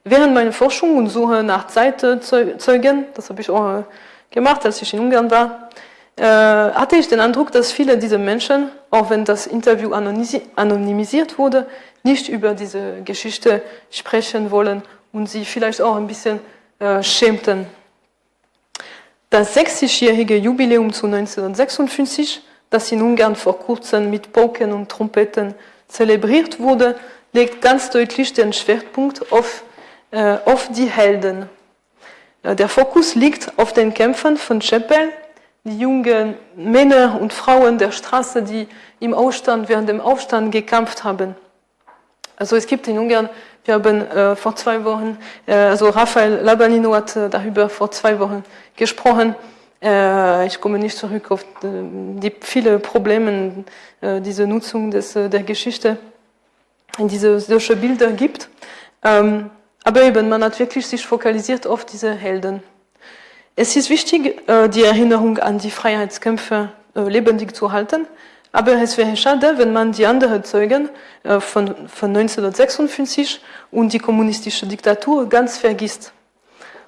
Während meiner Forschung und Suche nach Zeitzeugen, das habe ich auch äh, gemacht, als ich in Ungarn war, äh, hatte ich den Eindruck, dass viele dieser Menschen, auch wenn das Interview anonymisiert wurde, nicht über diese Geschichte sprechen wollen und sie vielleicht auch ein bisschen äh, schämten. Das 60-jährige Jubiläum zu 1956 das in Ungarn vor kurzem mit Poken und Trompeten zelebriert wurde, legt ganz deutlich den Schwerpunkt auf, äh, auf die Helden. Äh, der Fokus liegt auf den Kämpfern von Chapel, die jungen Männer und Frauen der Straße, die im Aufstand, während dem Aufstand gekämpft haben. Also es gibt in Ungarn, wir haben äh, vor zwei Wochen, äh, also Rafael Labanino hat äh, darüber vor zwei Wochen gesprochen, ich komme nicht zurück auf die viele Probleme, äh, diese Nutzung des, äh, der Geschichte diese solche Bilder gibt. Ähm, aber eben, man hat wirklich sich fokalisiert auf diese Helden. Es ist wichtig, die Erinnerung an die Freiheitskämpfer lebendig zu halten, aber es wäre schade, wenn man die anderen Zeugen von, von 1956 und die kommunistische Diktatur ganz vergisst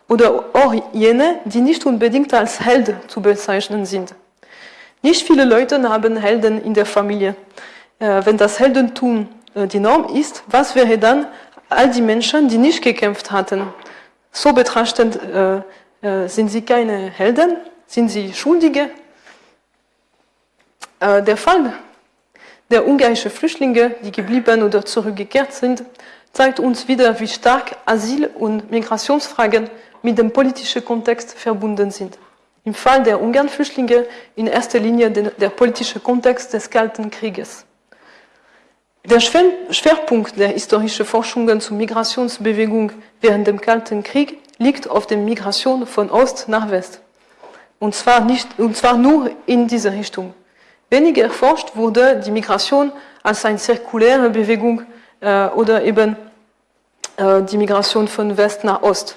oder auch jene, die nicht unbedingt als Held zu bezeichnen sind. Nicht viele Leute haben Helden in der Familie. Äh, wenn das Heldentum äh, die Norm ist, was wäre dann all die Menschen, die nicht gekämpft hatten? So betrachtend äh, sind sie keine Helden, sind sie Schuldige. Der Fall der ungarischen Flüchtlinge, die geblieben oder zurückgekehrt sind, zeigt uns wieder, wie stark Asyl- und Migrationsfragen mit dem politischen Kontext verbunden sind. Im Fall der Ungarn-Flüchtlinge in erster Linie der politische Kontext des Kalten Krieges. Der Schwerpunkt der historischen Forschungen zur Migrationsbewegung während dem Kalten Krieg liegt auf der Migration von Ost nach West. Und zwar, nicht, und zwar nur in diese Richtung. Weniger erforscht wurde die Migration als eine zirkuläre Bewegung äh, oder eben äh, die Migration von West nach Ost.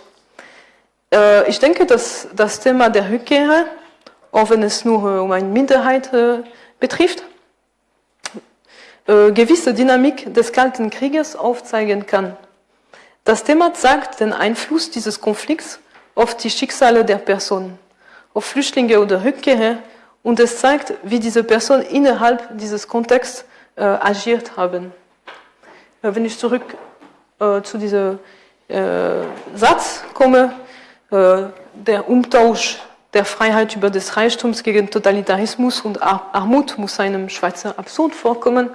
Äh, ich denke, dass das Thema der Rückkehrer, auch wenn es nur äh, um eine Minderheit äh, betrifft, gewisse Dynamik des Kalten Krieges aufzeigen kann. Das Thema zeigt den Einfluss dieses Konflikts auf die Schicksale der Personen, auf Flüchtlinge oder Rückkehrer und es zeigt, wie diese Personen innerhalb dieses Kontexts äh, agiert haben. Wenn ich zurück äh, zu diesem äh, Satz komme, der Umtausch der Freiheit über des Reichtums gegen Totalitarismus und Armut muss einem Schweizer absurd vorkommen.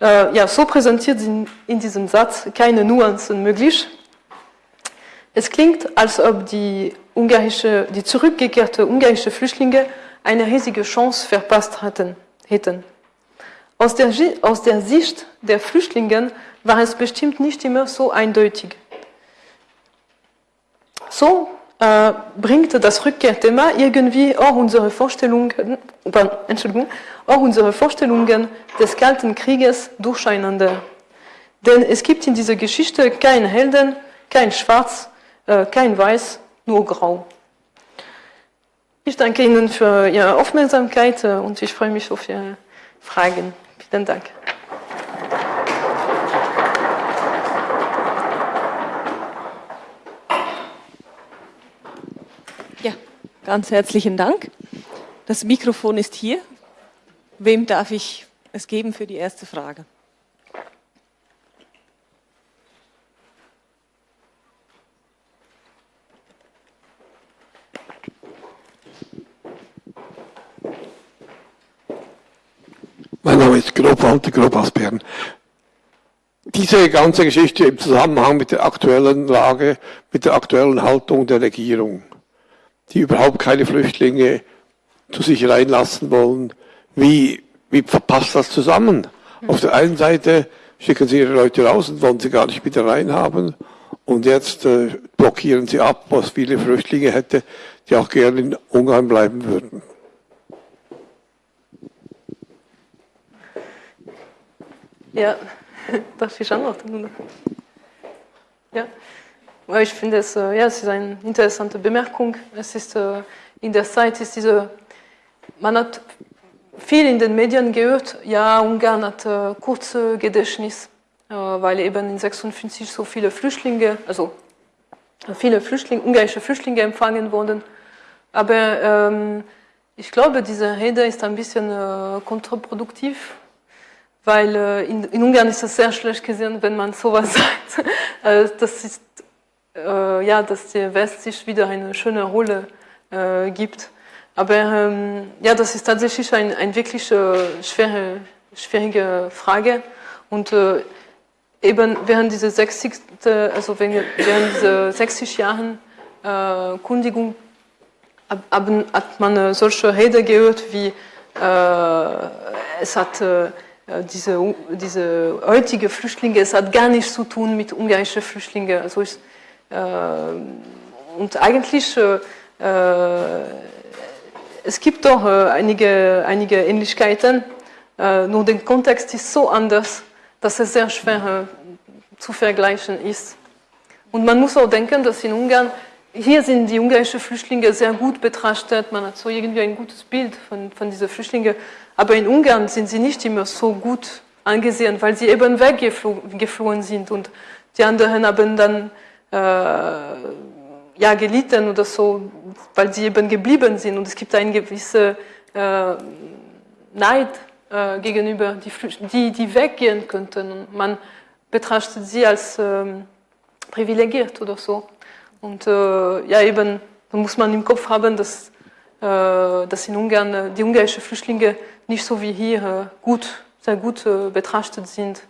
Äh, ja, so präsentiert sind in diesem Satz keine Nuancen möglich. Es klingt, als ob die, ungarische, die zurückgekehrte ungarische Flüchtlinge eine riesige Chance verpasst hatten, hätten. Aus der, aus der Sicht der Flüchtlinge war es bestimmt nicht immer so eindeutig. So äh, bringt das Rückkehrthema irgendwie auch unsere Vorstellungen, Entschuldigung, auch unsere Vorstellungen des Kalten Krieges durcheinander. Denn es gibt in dieser Geschichte kein Helden, kein Schwarz, äh, kein Weiß, nur Grau. Ich danke Ihnen für Ihre Aufmerksamkeit äh, und ich freue mich auf Ihre Fragen. Vielen Dank. Ja, ganz herzlichen Dank. Das Mikrofon ist hier. Wem darf ich es geben für die erste Frage? Mein Name ist Grob Walter Grob aus Bern. Diese ganze Geschichte im Zusammenhang mit der aktuellen Lage, mit der aktuellen Haltung der Regierung, die überhaupt keine Flüchtlinge zu sich reinlassen wollen, wie, wie passt das zusammen? Auf der einen Seite schicken sie ihre Leute raus und wollen sie gar nicht wieder reinhaben. Und jetzt äh, blockieren sie ab, was viele Flüchtlinge hätte, die auch gerne in Ungarn bleiben würden. Ja, *laughs* darf ich antworten? Ja, ich finde es, äh, ja, es ist eine interessante Bemerkung. Es ist, äh, in der Zeit ist diese, man hat viel in den Medien gehört, ja, Ungarn hat äh, kurze Gedächtnis, weil eben in 56 so viele Flüchtlinge, also viele Flüchtlinge, ungarische Flüchtlinge empfangen wurden. Aber ähm, ich glaube, diese Rede ist ein bisschen äh, kontraproduktiv, weil äh, in, in, Ungarn ist es sehr schlecht gesehen, wenn man sowas *laughs* sagt. äh, das ist, äh, ja, dass der West sich wieder eine schöne Rolle äh, gibt. Aber ähm, ja, das ist tatsächlich eine ein wirklich äh, schwere, schwierige Frage. Und äh, eben während dieser 60, also während dieser 60 Jahren Kundigung hat man solche Rede gehört wie es hat äh, diese, diese heutige Flüchtlinge, es hat gar nichts zu tun mit ungarischen Flüchtlingen. Also ich, äh, und eigentlich, äh, äh es gibt doch äh, einige, einige Ähnlichkeiten, äh, nur der Kontext ist so anders, dass es sehr schwer zu vergleichen ist. Und man muss auch denken, dass in Ungarn, hier sind die ungarischen Flüchtlinge sehr gut betrachtet, man hat so irgendwie ein gutes Bild von, von diesen Flüchtlingen. Aber in Ungarn sind sie nicht immer so gut angesehen, weil sie eben weggeflohen sind und die anderen haben dann ja, gelitten oder so, weil sie eben geblieben sind. Und es gibt einen gewissen äh, Neid äh, gegenüber die, die, die weggehen könnten. Und man betrachtet sie als ähm, privilegiert oder so. Und äh, ja, eben, da muss man im Kopf haben, dass, äh, dass in Ungarn äh, die ungarischen Flüchtlinge nicht so wie hier gut, sehr gut betrachtet sind.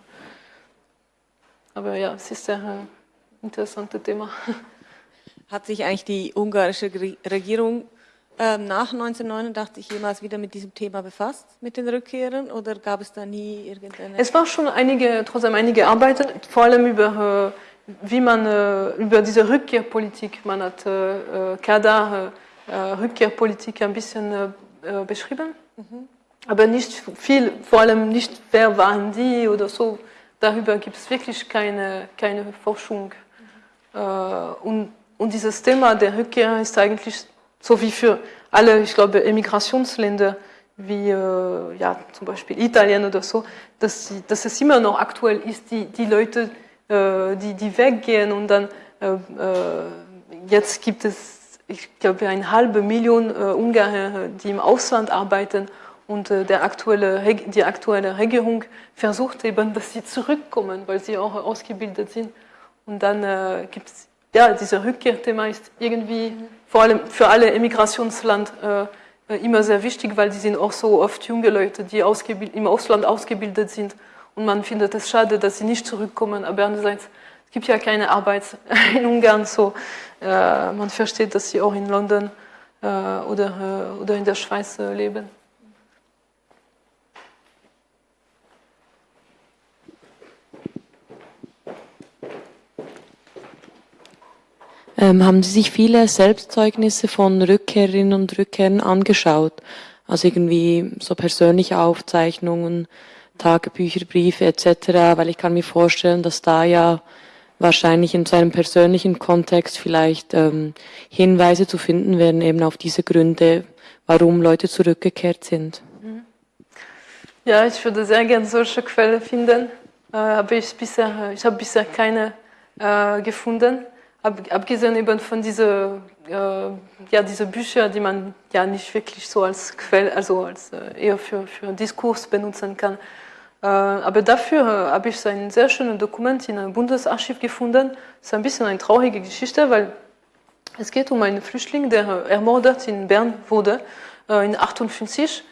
Aber ja, es ist sehr interessantes Thema. Hat sich eigentlich die ungarische Regierung ähm, nach 1989 jemals wieder mit diesem Thema befasst, mit den Rückkehrern, oder gab es da nie irgendeine? Es war schon einige, trotzdem einige Arbeiten, vor allem über, äh, wie man, äh, über diese Rückkehrpolitik, man hat äh, Kadar, Rückkehrpolitik ein bisschen beschrieben, mhm. aber nicht viel, vor allem nicht, wer waren die oder so, darüber gibt es wirklich keine, keine Forschung. Mhm. Und, und dieses Thema der Rückkehr ist eigentlich so wie für alle, ich glaube, Emigrationsländer wie äh, ja, zum Beispiel Italien oder so, dass, sie, dass es immer noch aktuell ist, die, die Leute, äh, die, die weggehen und dann äh, äh jetzt gibt es, ich glaube, eine halbe Million äh, Ungarn, die im Ausland arbeiten und äh, der aktuelle, die aktuelle Regierung versucht eben, dass sie zurückkommen, weil sie auch ausgebildet sind. Und dann äh, gibt es, ja, dieser Rückkehrthema ist irgendwie vor allem für alle Emigrationsland äh, immer sehr wichtig, weil die sind auch so oft junge Leute, die im Ausland ausgebildet sind. Und man findet es schade, dass sie nicht zurückkommen. Aber andererseits, es gibt ja keine Arbeit *laughs* in Ungarn so. Äh, man versteht, dass sie auch in London äh, oder, äh, oder in der Schweiz äh, leben. Ähm, haben Sie sich viele Selbstzeugnisse von Rückkehrerinnen und Rückkehrern angeschaut? Also irgendwie so persönliche Aufzeichnungen, Tagebücher, Briefe etc., weil ich kann mir vorstellen, dass da ja wahrscheinlich in seinem persönlichen Kontext vielleicht ähm, Hinweise zu finden werden, eben auf diese Gründe, warum Leute zurückgekehrt sind. Ja, ich würde sehr gerne solche Quellen finden, äh, aber ich, bisher, ich habe bisher keine äh, gefunden. Ab, abgesehen eben von diese, äh, ja, diese Bücher, die man ja nicht wirklich so als Quelle, also als äh, eher für, für Diskurs benutzen kann. Äh, aber dafür äh, habe ich so ein sehr schönes Dokument in einem Bundesarchiv gefunden. Das ist ein bisschen eine traurige Geschichte, weil es geht um einen Flüchtling, der ermordet in Bern wurde, äh, in 58.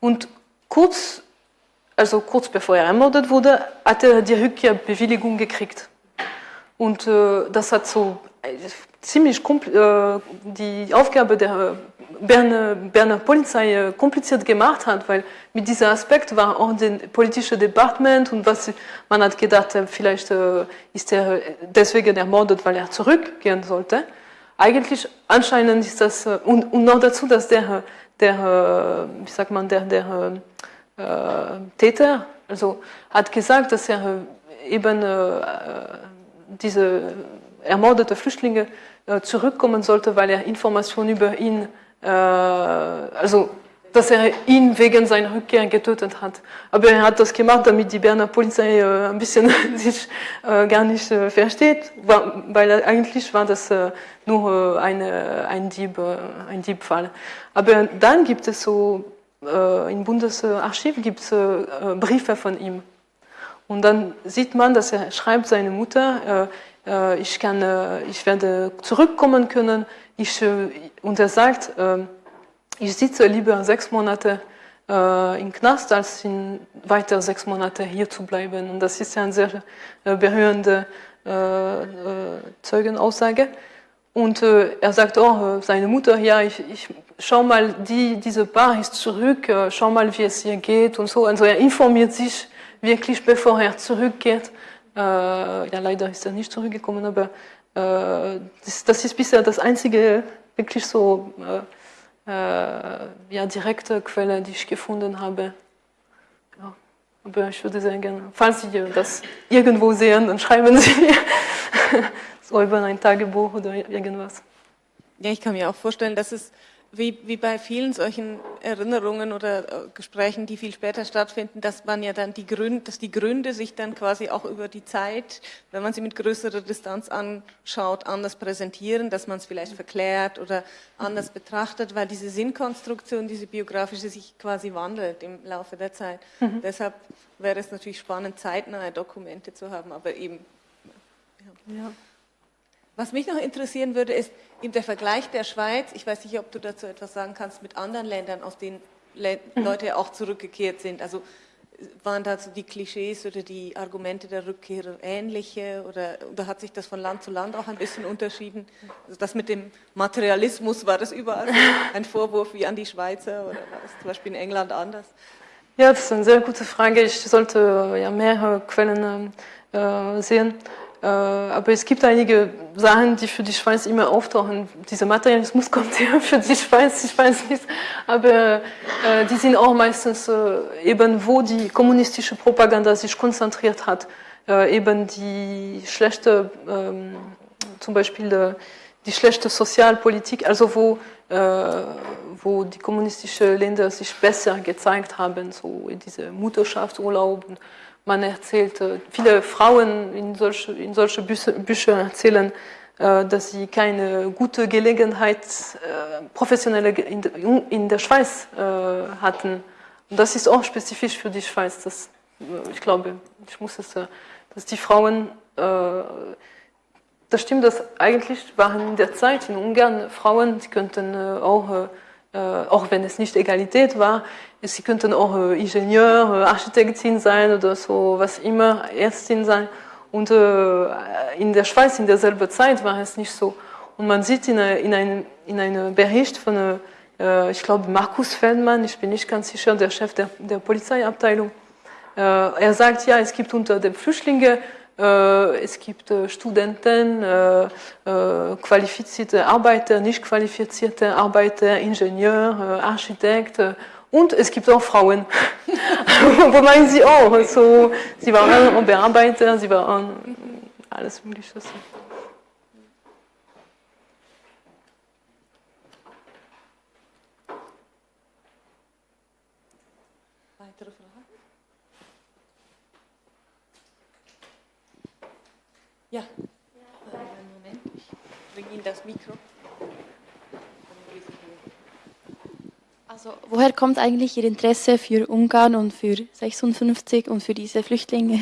Und kurz, also kurz bevor er ermordet wurde, hat er die Rückkehrbewilligung gekriegt. Und äh, das hat so äh, ziemlich äh, die Aufgabe der Berner, Berner Polizei äh, kompliziert gemacht hat, weil mit diesem Aspekt war auch das politische Departement und was man hat gedacht, äh, vielleicht äh, ist er deswegen ermordet, weil er zurückgehen sollte. Eigentlich anscheinend ist das und, und noch dazu, dass der, der wie sagt man, der, der äh, Täter, also hat gesagt, dass er eben äh, diese ermordete Flüchtlinge äh, zurückkommen sollte, weil er Informationen über ihn, äh, also dass er ihn wegen seiner Rückkehr getötet hat. Aber er hat das gemacht, damit die Berner Polizei äh, ein bisschen *laughs* sich äh, gar nicht äh, versteht, weil eigentlich war das äh, nur eine, ein, Dieb, ein Diebfall. Aber dann gibt es so, im Bundesarchiv gibt es Briefe von ihm. Und dann sieht man, dass er schreibt seine Mutter, äh, äh, ich, kann, äh, ich werde zurückkommen können. Ich, äh, und er sagt, äh, ich sitze lieber sechs Monate äh, im Knast, als in weiter sechs Monate hier zu bleiben. Und das ist ja eine sehr berührende Zeugenaussage. Und er sagt auch, seine Mutter, ja, ich, ich schau mal, die, diese Paar ist zurück, schau mal, wie es ihr geht und so. Also er informiert sich wirklich bevor er zurückgeht. Äh, ja, leider ist er nicht zurückgekommen, aber äh, das, das, ist bisher das einzige wirklich so äh, äh, ja, direkte Quelle, die ich gefunden habe. Ja. Aber ich würde sagen, falls Sie das irgendwo sehen, dann schreiben Sie mir *laughs* so über ein Tagebuch oder irgendwas. Ja, ich kann mir auch vorstellen, dass es wie, wie bei vielen solchen Erinnerungen oder äh, Gesprächen, die viel später stattfinden, dass man ja dann die Gründe, dass die Gründe sich dann quasi auch über die Zeit, wenn man sie mit größerer Distanz anschaut, anders präsentieren, dass man es vielleicht verklärt oder anders betrachtet, weil diese Sinnkonstruktion, diese biografische sich quasi wandelt im Laufe der Zeit. Mhm. Deshalb wäre es natürlich spannend, zeitnahe Dokumente zu haben, aber eben. Ja. ja. Was mich noch interessieren würde, ist eben der Vergleich der Schweiz. Ich weiß nicht, ob du dazu etwas sagen kannst mit anderen Ländern, aus denen Le mhm. Leute auch zurückgekehrt sind. Also waren dazu die Klischees oder die Argumente der Rückkehrer ähnliche oder, oder hat sich das von Land zu Land auch ein bisschen unterschieden? Also das mit dem Materialismus, war das überall *laughs* ein Vorwurf wie an die Schweizer oder war das zum Beispiel in England anders? Ja, das ist eine sehr gute Frage. Ich sollte ja mehrere Quellen äh, sehen. Äh, aber es gibt einige Sachen, die für die Schweiz immer auftauchen. Dieser Materialismus *laughs* kommt ja für die Schweiz, ich weiß nicht. Aber äh, die sind auch meistens äh, eben, wo die kommunistische Propaganda sich konzentriert hat. Äh, eben die schlechte, ähm, zum Beispiel äh, die schlechte Sozialpolitik, also wo, äh, wo die kommunistischen Länder sich besser gezeigt haben, so in diese Mutterschaftsurlaub man erzählt, viele Frauen in solche, in solche Bücher erzählen, äh, dass sie keine gute Gelegenheit äh, professionelle in der Schweiz äh, hatten. Und das ist auch spezifisch für die Schweiz. Das, ich glaube, ich muss es, dass die Frauen, das stimmt, dass eigentlich waren in der Zeit in Ungarn Frauen, die könnten auch äh, auch wenn es nicht Egalität war, sie könnten auch äh, Ingenieur, äh, Architektin sein oder so, was immer, Ärztin sein. Und in der Schweiz in derselben Zeit war es nicht so. Und man sieht in, in, einem, in einem Bericht von, ich glaube, Markus Feldmann, ich bin nicht ganz sicher, der Chef der, der Polizeiabteilung, er sagt, ja, es gibt unter den Flüchtlingen äh, es gibt äh, Studenten, äh, qualifizierte Arbeiter, nicht qualifizierte Arbeiter, Ingenieur, Architekt und es gibt auch Frauen. *laughs* Wo meinen Sie auch? So, sie waren Bearbeiter, sie waren alles Mögliche. Ja, einen Moment, ich bringe Ihnen das Mikro. Also woher kommt eigentlich Ihr Interesse für Ungarn und für 56 und für diese Flüchtlinge?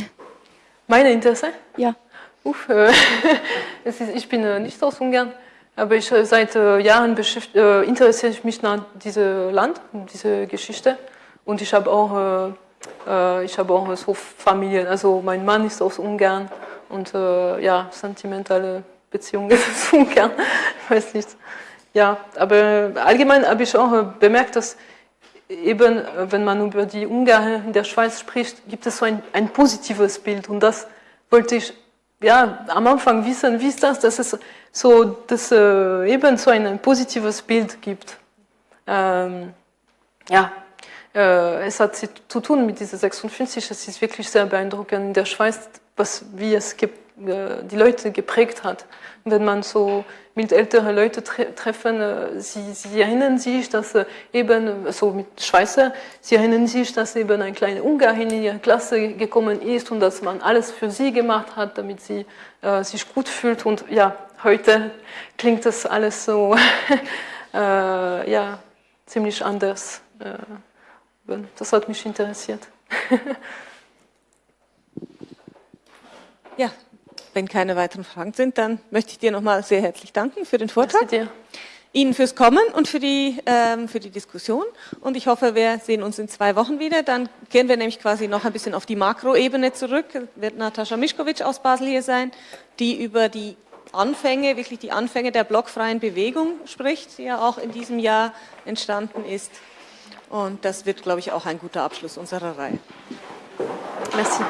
Mein Interesse? Ja. Uff, äh, *laughs* ist, ich bin äh, nicht aus Ungarn, aber ich, äh, seit äh, Jahren äh, interessiere ich mich nach diesem Land, diese Geschichte. Und ich habe auch, ich habe auch so Familien, also mein Mann ist aus Ungarn und ja, sentimentale Beziehungen *laughs* zu Ungarn, ich weiß nicht. Ja, aber allgemein habe ich auch bemerkt, dass eben, wenn man über die Ungarn in der Schweiz spricht, gibt es so ein, ein positives Bild und das wollte ich ja, am Anfang wissen, wie ist das, dass es so, dass, äh, eben so ein, ein, positives Bild gibt. Ähm, ja, äh, es hat zu tun mit dieser 56, es ist wirklich sehr beeindruckend. In der Schweiz was, wie es äh, die Leute geprägt hat. Wenn man so mit älteren Leuten tre treffen, äh, sie, sie erinnern sich, dass äh, eben, so mit Schweizer, sie erinnern sich, dass eben ein kleiner Ungarin in ihre Klasse gekommen ist und dass man alles für sie gemacht hat, damit sie äh, sich gut fühlt. Und ja, heute klingt das alles so, *laughs* äh, ja, ziemlich anders. das hat mich interessiert. *laughs* Ja, wenn keine weiteren Fragen sind, dann möchte ich dir nochmal sehr herzlich danken für den Vortrag. Dir. Ihnen fürs Kommen und für die, ähm, für die Diskussion. Und ich hoffe, wir sehen uns in zwei Wochen wieder. Dann gehen wir nämlich quasi noch ein bisschen auf die Makroebene zurück. Wird Natascha Mischkowitsch aus Basel hier sein, die über die Anfänge, wirklich die Anfänge der blockfreien Bewegung spricht, die ja auch in diesem Jahr entstanden ist. Und das wird, glaube ich, auch ein guter Abschluss unserer Reihe. Merci.